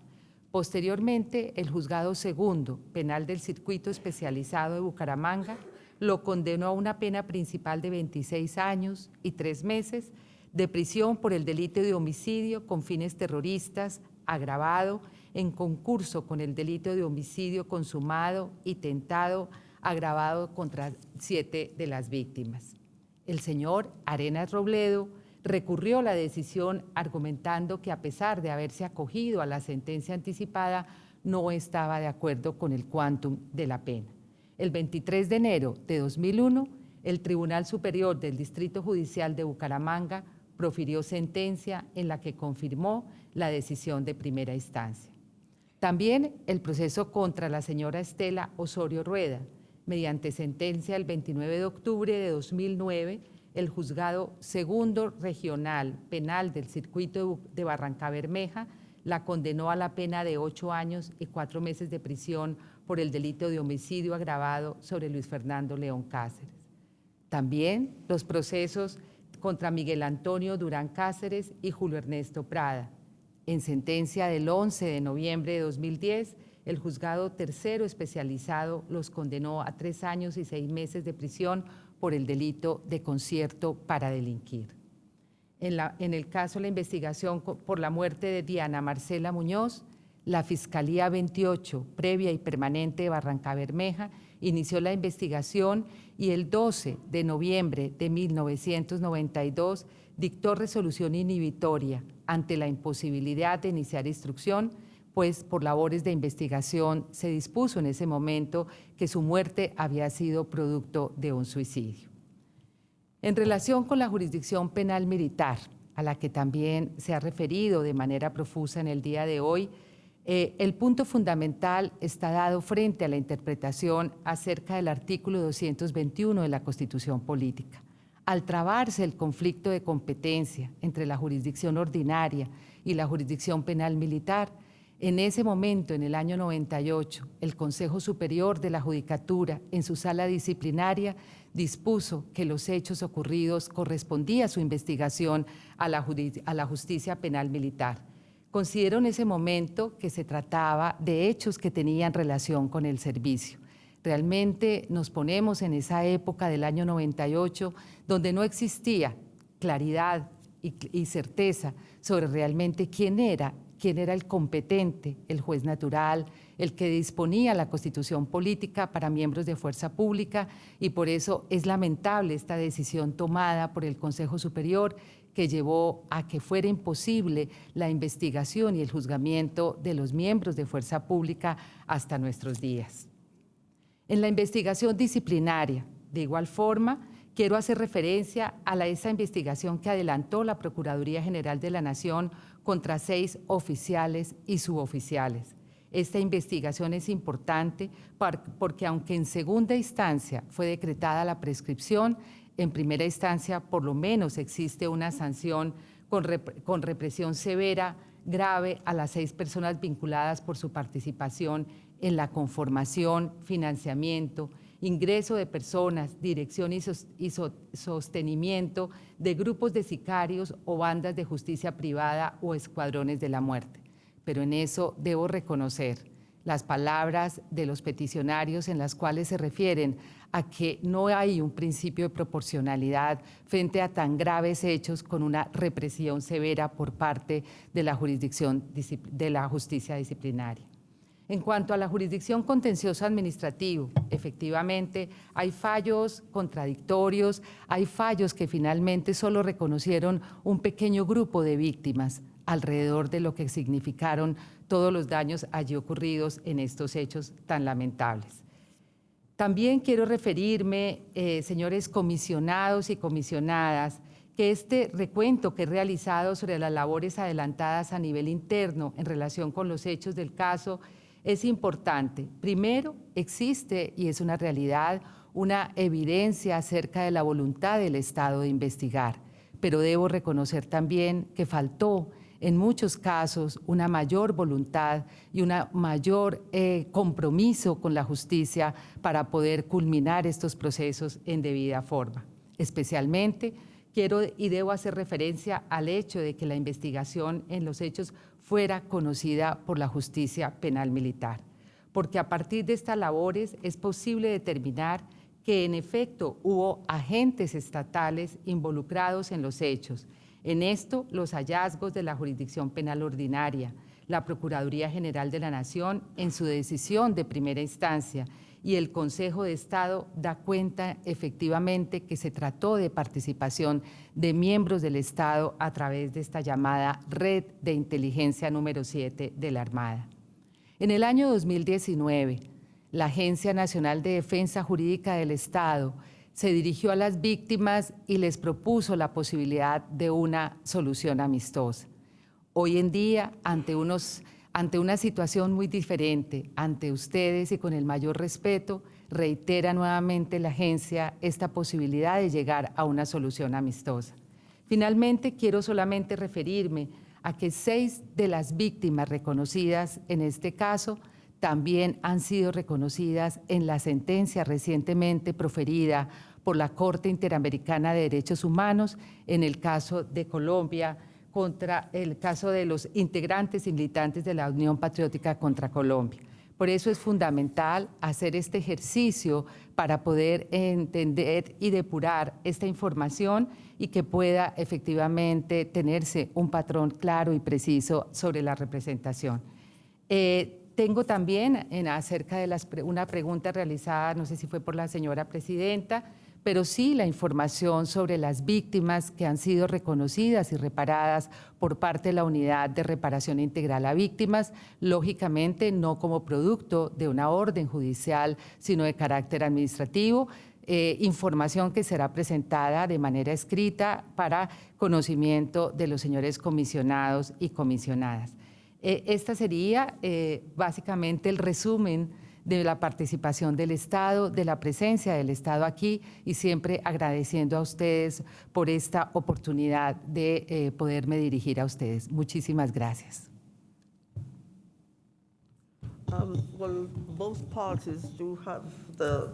Posteriormente, el juzgado segundo penal del circuito especializado de Bucaramanga lo condenó a una pena principal de 26 años y tres meses de prisión por el delito de homicidio con fines terroristas agravado en concurso con el delito de homicidio consumado y tentado agravado contra siete de las víctimas. El señor Arenas Robledo recurrió la decisión argumentando que a pesar de haberse acogido a la sentencia anticipada, no estaba de acuerdo con el quantum de la pena. El 23 de enero de 2001, el Tribunal Superior del Distrito Judicial de Bucaramanga profirió sentencia en la que confirmó la decisión de primera instancia. También el proceso contra la señora Estela Osorio Rueda, mediante sentencia el 29 de octubre de 2009, el juzgado segundo regional penal del circuito de Barranca Bermeja la condenó a la pena de ocho años y cuatro meses de prisión por el delito de homicidio agravado sobre Luis Fernando León Cáceres. También los procesos contra Miguel Antonio Durán Cáceres y Julio Ernesto Prada. En sentencia del 11 de noviembre de 2010, el juzgado tercero especializado los condenó a tres años y seis meses de prisión por el delito de concierto para delinquir. En, el caso de la investigación por la muerte de Diana Marcela Muñoz, la Fiscalía 28, previa y permanente de Barranca Bermeja, inició la investigación y el 12 de noviembre de 1992 dictó resolución inhibitoria ante la imposibilidad de iniciar instrucción, pues por labores de investigación se dispuso en ese momento que su muerte había sido producto de un suicidio. En relación con la jurisdicción penal militar, a la que también se ha referido de manera profusa en el día de hoy, eh, el punto fundamental está dado frente a la interpretación acerca del artículo 221 de la Constitución Política. Al trabarse el conflicto de competencia entre la jurisdicción ordinaria y la jurisdicción penal militar, en ese momento, en el año 98, el Consejo Superior de la Judicatura, en su sala disciplinaria, dispuso que los hechos ocurridos correspondía su investigación a la, judi- a la justicia penal militar. Consideró en ese momento que se trataba de hechos que tenían relación con el servicio. Realmente nos ponemos en esa época del año 98, donde no existía claridad y, y certeza sobre realmente quién era, quién era el competente, el juez natural, el que disponía la constitución política para miembros de fuerza pública y por eso es lamentable esta decisión tomada por el Consejo Superior que llevó a que fuera imposible la investigación y el juzgamiento de los miembros de fuerza pública hasta nuestros días. En la investigación disciplinaria, de igual forma, quiero hacer referencia a la, esa investigación que adelantó la Procuraduría General de la Nación contra seis oficiales y suboficiales. Esta investigación es importante porque aunque en segunda instancia fue decretada la prescripción, en primera instancia por lo menos existe una sanción con, con represión severa grave a las seis personas vinculadas por su participación en la conformación, financiamiento, ingreso de personas, dirección y, sos- y so- sostenimiento de grupos de sicarios o bandas de justicia privada o escuadrones de la muerte. Pero en eso debo reconocer las palabras de los peticionarios en las cuales se refieren a que no hay un principio de proporcionalidad frente a tan graves hechos con una represión severa por parte de la jurisdicción de la justicia disciplinaria. En cuanto a la jurisdicción contencioso administrativo, efectivamente hay fallos contradictorios, hay fallos que finalmente solo reconocieron un pequeño grupo de víctimas alrededor de lo que significaron todos los daños allí ocurridos en estos hechos tan lamentables. También quiero referirme, eh, señores comisionados y comisionadas, que este recuento que he realizado sobre las labores adelantadas a nivel interno en relación con los hechos del caso es importante. Primero, existe, y es una realidad, una evidencia acerca de la voluntad del Estado de investigar, pero debo reconocer también que faltó en muchos casos una mayor voluntad y un mayor eh, compromiso con la justicia para poder culminar estos procesos en debida forma. Especialmente quiero y debo hacer referencia al hecho de que la investigación en los hechos fuera conocida por la justicia penal militar, porque a partir de estas labores es posible determinar que en efecto hubo agentes estatales involucrados en los hechos. En esto, los hallazgos de la jurisdicción penal ordinaria, la Procuraduría General de la Nación en su decisión de primera instancia y el Consejo de Estado da cuenta efectivamente que se trató de participación de miembros del Estado a través de esta llamada Red de Inteligencia número 7 de la Armada. En el año 2019, la Agencia Nacional de Defensa Jurídica del Estado se dirigió a las víctimas y les propuso la posibilidad de una solución amistosa. Hoy en día, ante, unos, ante una situación muy diferente, ante ustedes y con el mayor respeto, reitera nuevamente la agencia esta posibilidad de llegar a una solución amistosa. Finalmente, quiero solamente referirme a que seis de las víctimas reconocidas en este caso también han sido reconocidas en la sentencia recientemente proferida por la Corte Interamericana de Derechos Humanos en el caso de Colombia contra el caso de los integrantes y militantes de la Unión Patriótica contra Colombia. Por eso es fundamental hacer este ejercicio para poder entender y depurar esta información y que pueda efectivamente tenerse un patrón claro y preciso sobre la representación. Eh, tengo también en, acerca de una pregunta realizada, no sé si fue por la señora presidenta, pero sí la información sobre las víctimas que han sido reconocidas y reparadas por parte de la Unidad de Reparación Integral a Víctimas, lógicamente no como producto de una orden judicial, sino de carácter administrativo, eh, información que será presentada de manera escrita para conocimiento de los señores comisionados y comisionadas. Eh, esta sería eh, básicamente el resumen de la participación del Estado, de la presencia del Estado aquí y siempre agradeciendo a ustedes por esta oportunidad de eh, poderme dirigir a ustedes. Muchísimas gracias. Um, both parties do have the,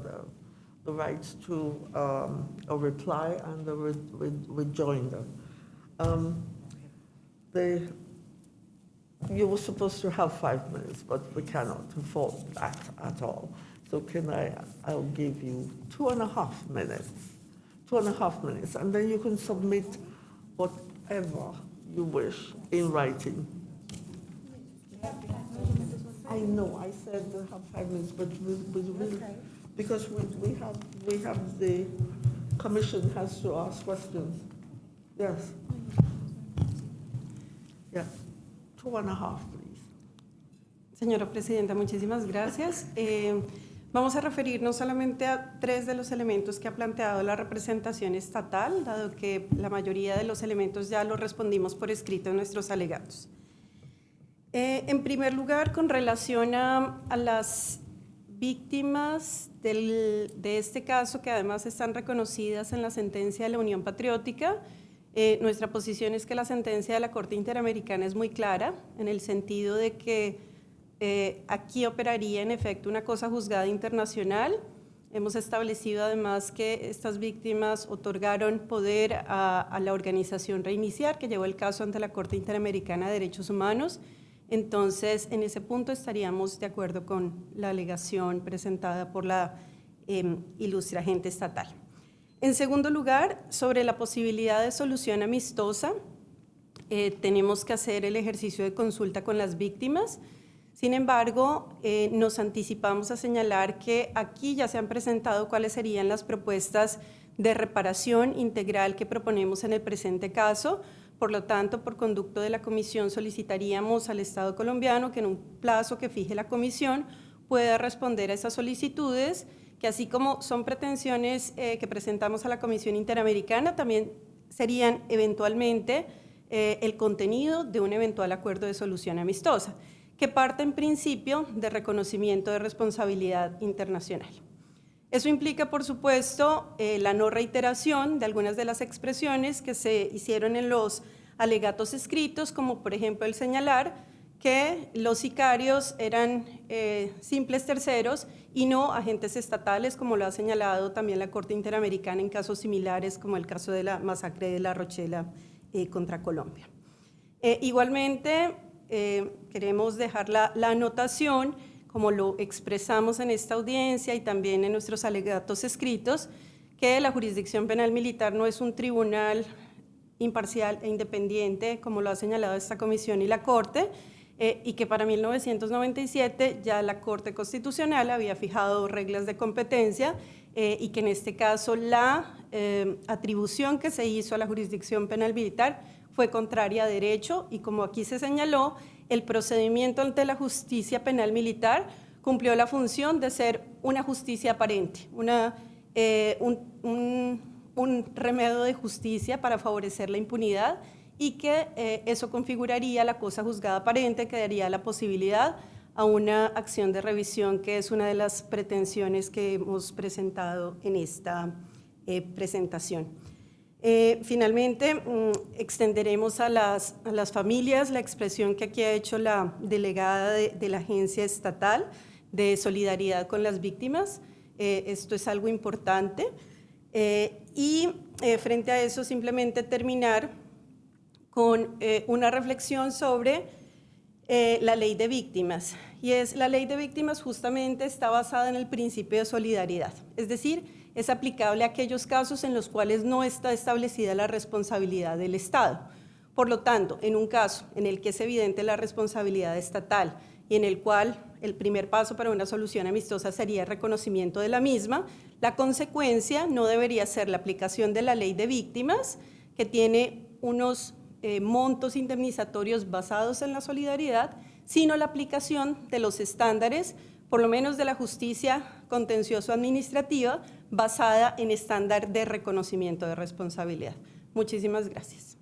the, to um, reply and re re. Um, the you were supposed to have five minutes, but we cannot afford that at all. So can I, I'll give you two and a half minutes, two and a half minutes, and then you can submit whatever you wish in writing. I know, I said we have five minutes, but we, we, we, because we, we have, we have the commission has to ask questions. Yes. Yeah. Señora Presidenta, muchísimas gracias. Eh, vamos a referirnos solamente a tres de los elementos que ha planteado la representación estatal, dado que la mayoría de los elementos ya los respondimos por escrito en nuestros alegatos. Eh, en primer lugar, con relación a, a las víctimas del, de este caso, que además están reconocidas en la sentencia de la Unión Patriótica, eh, nuestra posición es que la sentencia de la Corte Interamericana es muy clara, en el sentido de que eh, aquí operaría en efecto una cosa juzgada internacional. Hemos establecido además que estas víctimas otorgaron poder a, la organización Reiniciar, que llevó el caso ante la Corte Interamericana de Derechos Humanos. Entonces, en ese punto estaríamos de acuerdo con la alegación presentada por la eh, ilustre agente estatal. En segundo lugar, sobre la posibilidad de solución amistosa, eh, tenemos que hacer el ejercicio de consulta con las víctimas. Sin embargo, eh, nos anticipamos a señalar que aquí ya se han presentado cuáles serían las propuestas de reparación integral que proponemos en el presente caso. Por lo tanto, por conducto de la comisión solicitaríamos al Estado colombiano que en un plazo que fije la comisión pueda responder a esas solicitudes que así como son pretensiones eh, que presentamos a la Comisión Interamericana, también serían eventualmente eh, el contenido de un eventual acuerdo de solución amistosa, que parte en principio de reconocimiento de responsabilidad internacional. Eso implica, por supuesto, eh, la no reiteración de algunas de las expresiones que se hicieron en los alegatos escritos, como por ejemplo el señalar que los sicarios eran simples terceros y no agentes estatales, como lo ha señalado también la Corte Interamericana en casos similares, como el caso de la masacre de La Rochela eh, contra Colombia. Eh, igualmente, queremos dejar la, la anotación, como lo expresamos en esta audiencia y también en nuestros alegatos escritos, que la jurisdicción penal militar no es un tribunal imparcial e independiente, como lo ha señalado esta comisión y la Corte, eh, y que para 1997 ya la Corte Constitucional había fijado reglas de competencia eh, y que en este caso la eh, atribución que se hizo a la jurisdicción penal militar fue contraria a derecho y como aquí se señaló, el procedimiento ante la justicia penal militar cumplió la función de ser una justicia aparente, un remedio de justicia para favorecer la impunidad y que eh, eso configuraría la cosa juzgada aparente, que daría la posibilidad a una acción de revisión, que es una de las pretensiones que hemos presentado en esta eh, presentación. Eh, finalmente, mm, extenderemos a las, a las, familias la expresión que aquí ha hecho la delegada de, de la Agencia Estatal de Solidaridad con las Víctimas. esto es algo importante. y frente a eso, simplemente terminar con eh, una reflexión sobre eh, la ley de víctimas. Y es la ley de víctimas justamente está basada en el principio de solidaridad. Es decir, es aplicable a aquellos casos en los cuales no está establecida la responsabilidad del Estado. Por lo tanto, en un caso en el que es evidente la responsabilidad estatal y en el cual el primer paso para una solución amistosa sería el reconocimiento de la misma, la consecuencia no debería ser la aplicación de la ley de víctimas, que tiene unos eh, montos indemnizatorios basados en la solidaridad, sino la aplicación de los estándares, por lo menos de la justicia contencioso administrativa, basada en estándar de reconocimiento de responsabilidad. Muchísimas gracias.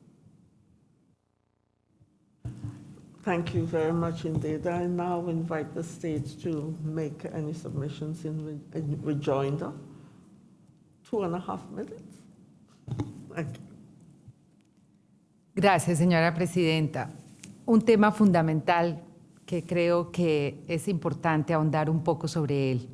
Thank you very much indeed. I now invite the state to make any submissions in, re in rejoinder. Two and a half minutes. Thank you. Gracias, señora presidenta. Un tema fundamental que creo que es importante ahondar un poco sobre él.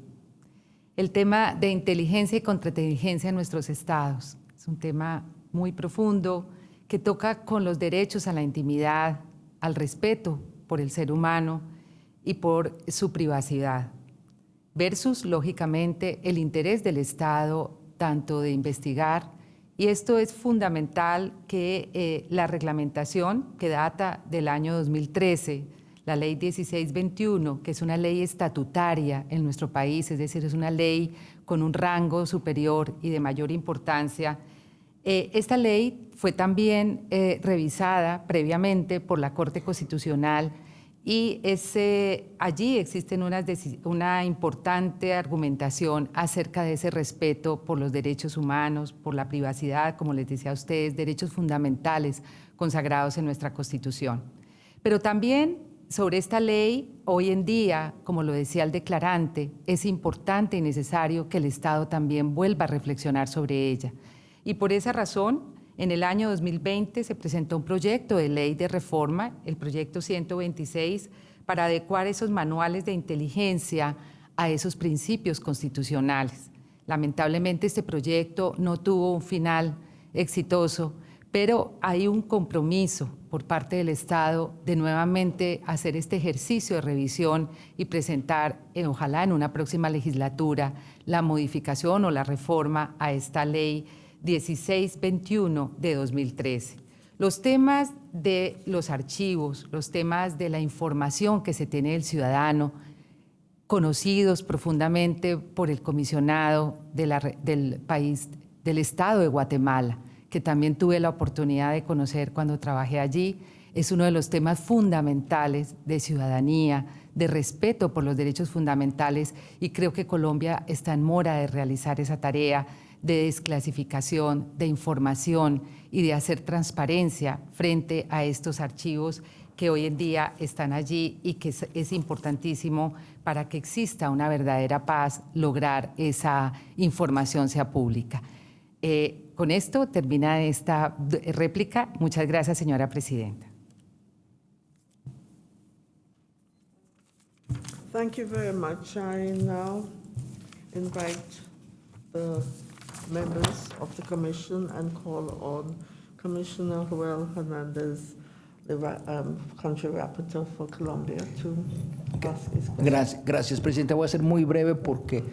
El tema de inteligencia y contrainteligencia en nuestros estados. Es un tema muy profundo que toca con los derechos a la intimidad, al respeto por el ser humano y por su privacidad, versus, lógicamente, el interés del Estado tanto de investigar y esto es fundamental que eh, la reglamentación que data del año 2013, la ley 1621, que es una ley estatutaria en nuestro país, es decir, es una ley con un rango superior y de mayor importancia, eh, esta ley fue también eh, revisada previamente por la Corte Constitucional y allí existe una, una importante argumentación acerca de ese respeto por los derechos humanos, por la privacidad, como les decía a ustedes, derechos fundamentales consagrados en nuestra Constitución. Pero también sobre esta ley, hoy en día, como lo decía el declarante, es importante y necesario que el Estado también vuelva a reflexionar sobre ella. Y por esa razón, en el año 2020 se presentó un proyecto de ley de reforma, el proyecto 126, para adecuar esos manuales de inteligencia a esos principios constitucionales. Lamentablemente este proyecto no tuvo un final exitoso, pero hay un compromiso por parte del Estado de nuevamente hacer este ejercicio de revisión y presentar, eh, ojalá en una próxima legislatura, la modificación o la reforma a esta ley 1621 de 2013. Los temas de los archivos, los temas de la información que se tiene del ciudadano, conocidos profundamente por el comisionado del país, del Estado de Guatemala, que también tuve la oportunidad de conocer cuando trabajé allí, es uno de los temas fundamentales de ciudadanía, de respeto por los derechos fundamentales y creo que Colombia está en mora de realizar esa tarea de desclasificación, de información y de hacer transparencia frente a estos archivos que hoy en día están allí y que es, importantísimo para que exista una verdadera paz, lograr esa información sea pública. Eh, con esto termina esta réplica. Muchas gracias, señora presidenta. Thank you members of the commission and call on Commissioner Joel Hernandez, the um, country rapporteur for Colombia, to ask his question. Gracias, gracias, Presidenta. Voy a ser muy breve porque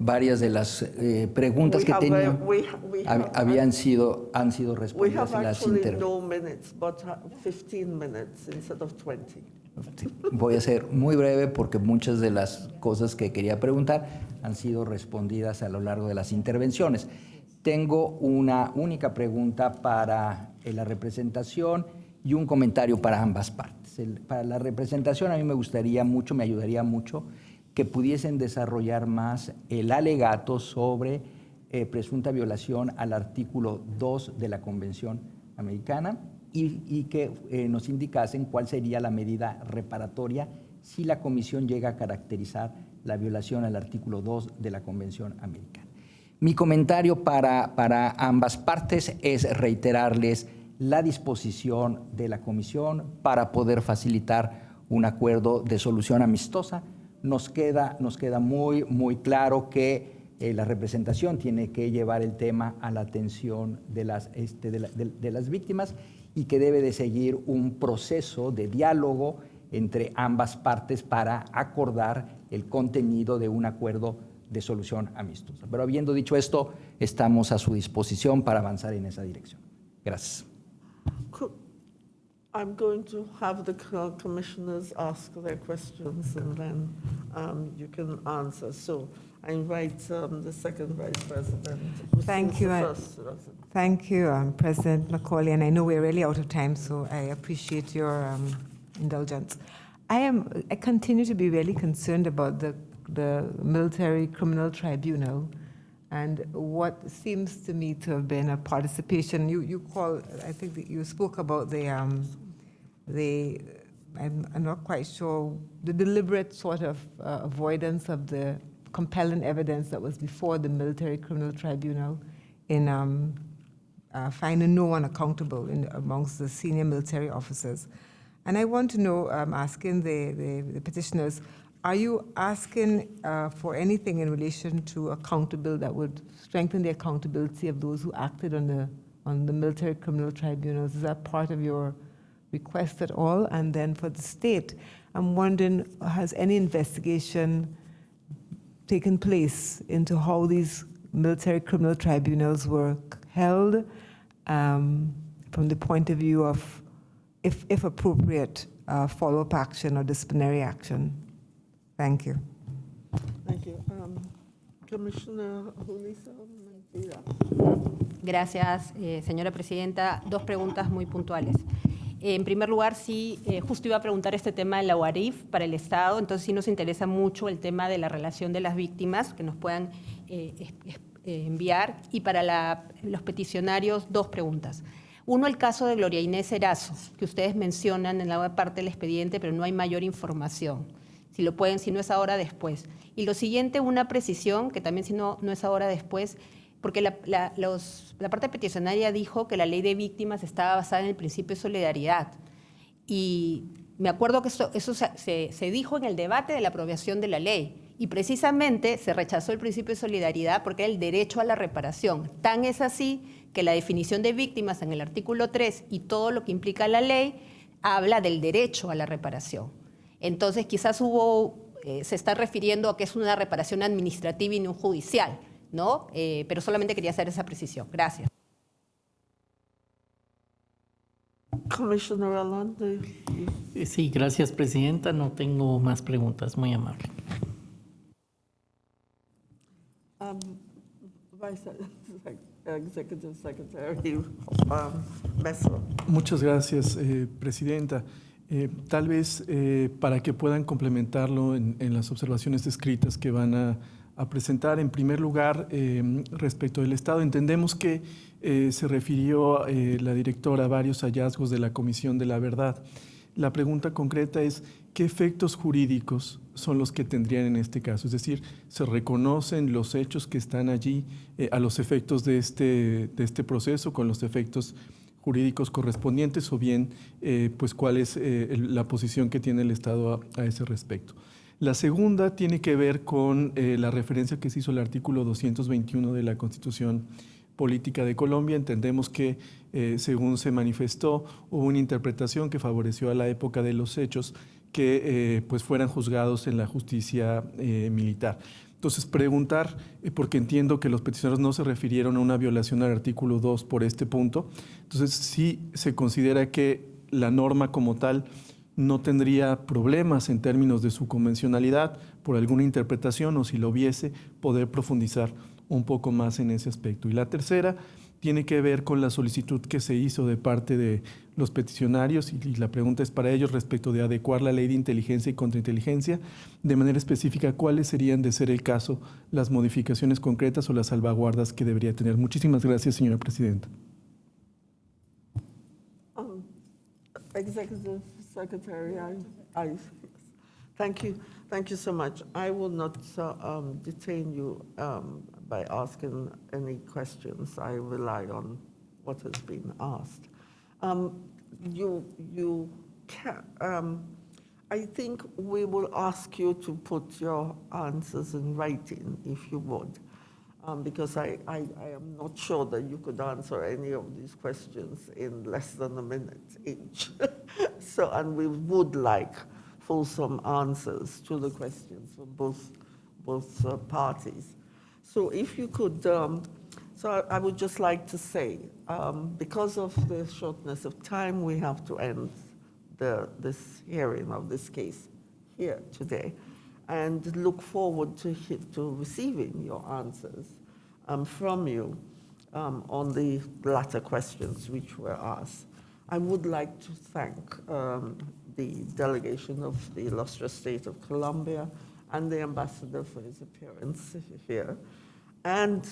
varias de las eh, preguntas We que tenía uh, hab- habían sido, han sido respondidas en las intervenciones. no minutes, but 15 minutes instead of 20. Voy a ser muy breve porque muchas de las cosas que quería preguntar han sido respondidas a lo largo de las intervenciones. Tengo una única pregunta para eh, la representación y un comentario para ambas partes. Para la representación a mí me gustaría mucho, me ayudaría mucho que pudiesen desarrollar más el alegato sobre eh, presunta violación al artículo 2 de la Convención Americana y, que eh, nos indicasen cuál sería la medida reparatoria si la Comisión llega a caracterizar la violación al artículo 2 de la Convención Americana. Mi comentario para, para ambas partes es reiterarles la disposición de la Comisión para poder facilitar un acuerdo de solución amistosa. Nos queda, nos queda muy, muy claro que eh, la representación tiene que llevar el tema a la atención de las, este, de las víctimas y que debe de seguir un proceso de diálogo entre ambas partes para acordar el contenido de un acuerdo de solución amistosa. Pero habiendo dicho esto, estamos a su disposición para avanzar en esa dirección. Gracias. I'm going to have the co- commissioners ask their questions and then um, you can answer. So I invite um, the second vice president. Thank you, First, President. Thank you, um, President Macaulay, and I know we're really out of time, so I appreciate your um, indulgence. I am, I continue to be really concerned about the, the military criminal tribunal and what seems to me to have been a participation. You, you call, I think you spoke about the, um, the, I'm, I'm not quite sure, the deliberate sort of uh, avoidance of the compelling evidence that was before the military criminal tribunal in um, uh, finding no one accountable in, amongst the senior military officers. And I want to know, I'm asking the, the, the petitioners, are you asking uh, for anything in relation to accountability that would strengthen the accountability of those who acted on the, on the military criminal tribunals? Is that part of your request at all? And then for the state, I'm wondering, has any investigation taken place into how these military criminal tribunals were held um, from the point of view of, if, if appropriate, uh, follow-up action or disciplinary action. Thank you. Thank you. Um, Commissioner Julissa Mentira. Gracias, eh, señora presidenta. Dos preguntas muy puntuales. Eh, en primer lugar, sí, eh, justo iba a preguntar este tema de la UARIF para el Estado, entonces sí nos interesa mucho el tema de la relación de las víctimas, que nos puedan eh, eh, enviar. Y para la- los peticionarios, dos preguntas. Uno, el caso de Gloria Inés Erazo, que ustedes mencionan en la parte del expediente, pero no hay mayor información. Si lo pueden, si no es ahora, después. Y lo siguiente, una precisión, que también si no, no es ahora, después, porque la, la- los- la parte peticionaria dijo que la ley de víctimas estaba basada en el principio de solidaridad. Y me acuerdo que eso, eso se, se- dijo en el debate de la aprobación de la ley. Y precisamente se rechazó el principio de solidaridad porque era el derecho a la reparación. Tan es así que la definición de víctimas en el artículo 3 y todo lo que implica la ley habla del derecho a la reparación. Entonces quizás hubo, eh, se está refiriendo a que es una reparación administrativa y no judicial, ¿no? Eh, pero solamente quería hacer esa precisión. Gracias. Sí, gracias, presidenta. No tengo más preguntas. Muy amable. Um, Vice Executive Secretary um, Messler. Muchas gracias, eh, Presidenta. Eh, tal vez eh, para que puedan complementarlo en, en las observaciones escritas que van a, a presentar, en primer lugar, eh, respecto del Estado, entendemos que eh, se refirió eh, la directora a varios hallazgos de la Comisión de la Verdad. La pregunta concreta es, ¿qué efectos jurídicos son los que tendrían en este caso? Es decir, ¿se reconocen los hechos que están allí eh, a los efectos de este, de este proceso, con los efectos jurídicos correspondientes o bien eh, pues cuál es eh, la posición que tiene el Estado a, ese respecto. La segunda tiene que ver con la referencia que se hizo al artículo 221 de la Constitución Política de Colombia. Entendemos que, según se manifestó, hubo una interpretación que favoreció a la época de los hechos que eh, pues fueran juzgados en la justicia eh, militar. Entonces, preguntar, eh, porque entiendo que los peticionarios no se refirieron a una violación al artículo 2 por este punto, entonces sí se considera que la norma como tal no tendría problemas en términos de su convencionalidad por alguna interpretación o si lo hubiese, poder profundizar un poco más en ese aspecto. Y la tercera tiene que ver con la solicitud que se hizo de parte de los peticionarios y la pregunta es para ellos respecto de adecuar la ley de inteligencia y contrainteligencia, de manera específica cuáles serían de ser el caso las modificaciones concretas o las salvaguardas que debería tener. Muchísimas gracias, señora presidenta. Um, Executive Secretary, I, I, thank you, thank you so much. I will not uh, um, detain you um, by asking any questions. I rely on what has been asked. Um, You, you can, um, I think we will ask you to put your answers in writing, if you would, um, because I, I, I am not sure that you could answer any of these questions in less than a minute each. So, and we would like fulsome answers to the questions from both, both uh, parties. So if you could, um, so I, would just like to say, um, because of the shortness of time, we have to end the, this hearing of this case here today and look forward to, to receiving your answers um, from you um, on the latter questions which were asked. I would like to thank um, the delegation of the illustrious state of Colombia and the ambassador for his appearance here, and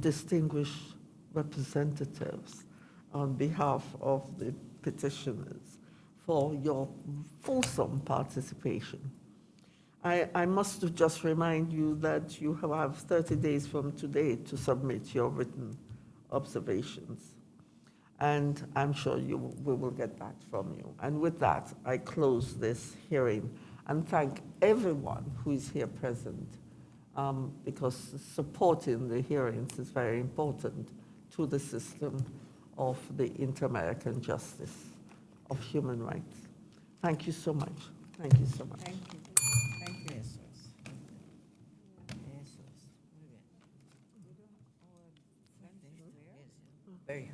distinguished representatives on behalf of the petitioners for your fulsome participation. I, I must just remind you that you have 30 days from today to submit your written observations. And I'm sure you, we will get that from you. And with that, I close this hearing and thank everyone who is here present um, because supporting the hearings is very important to the system of the inter-American justice of human rights. Thank you so much. Thank you so much. Thank you. Thank you. Very.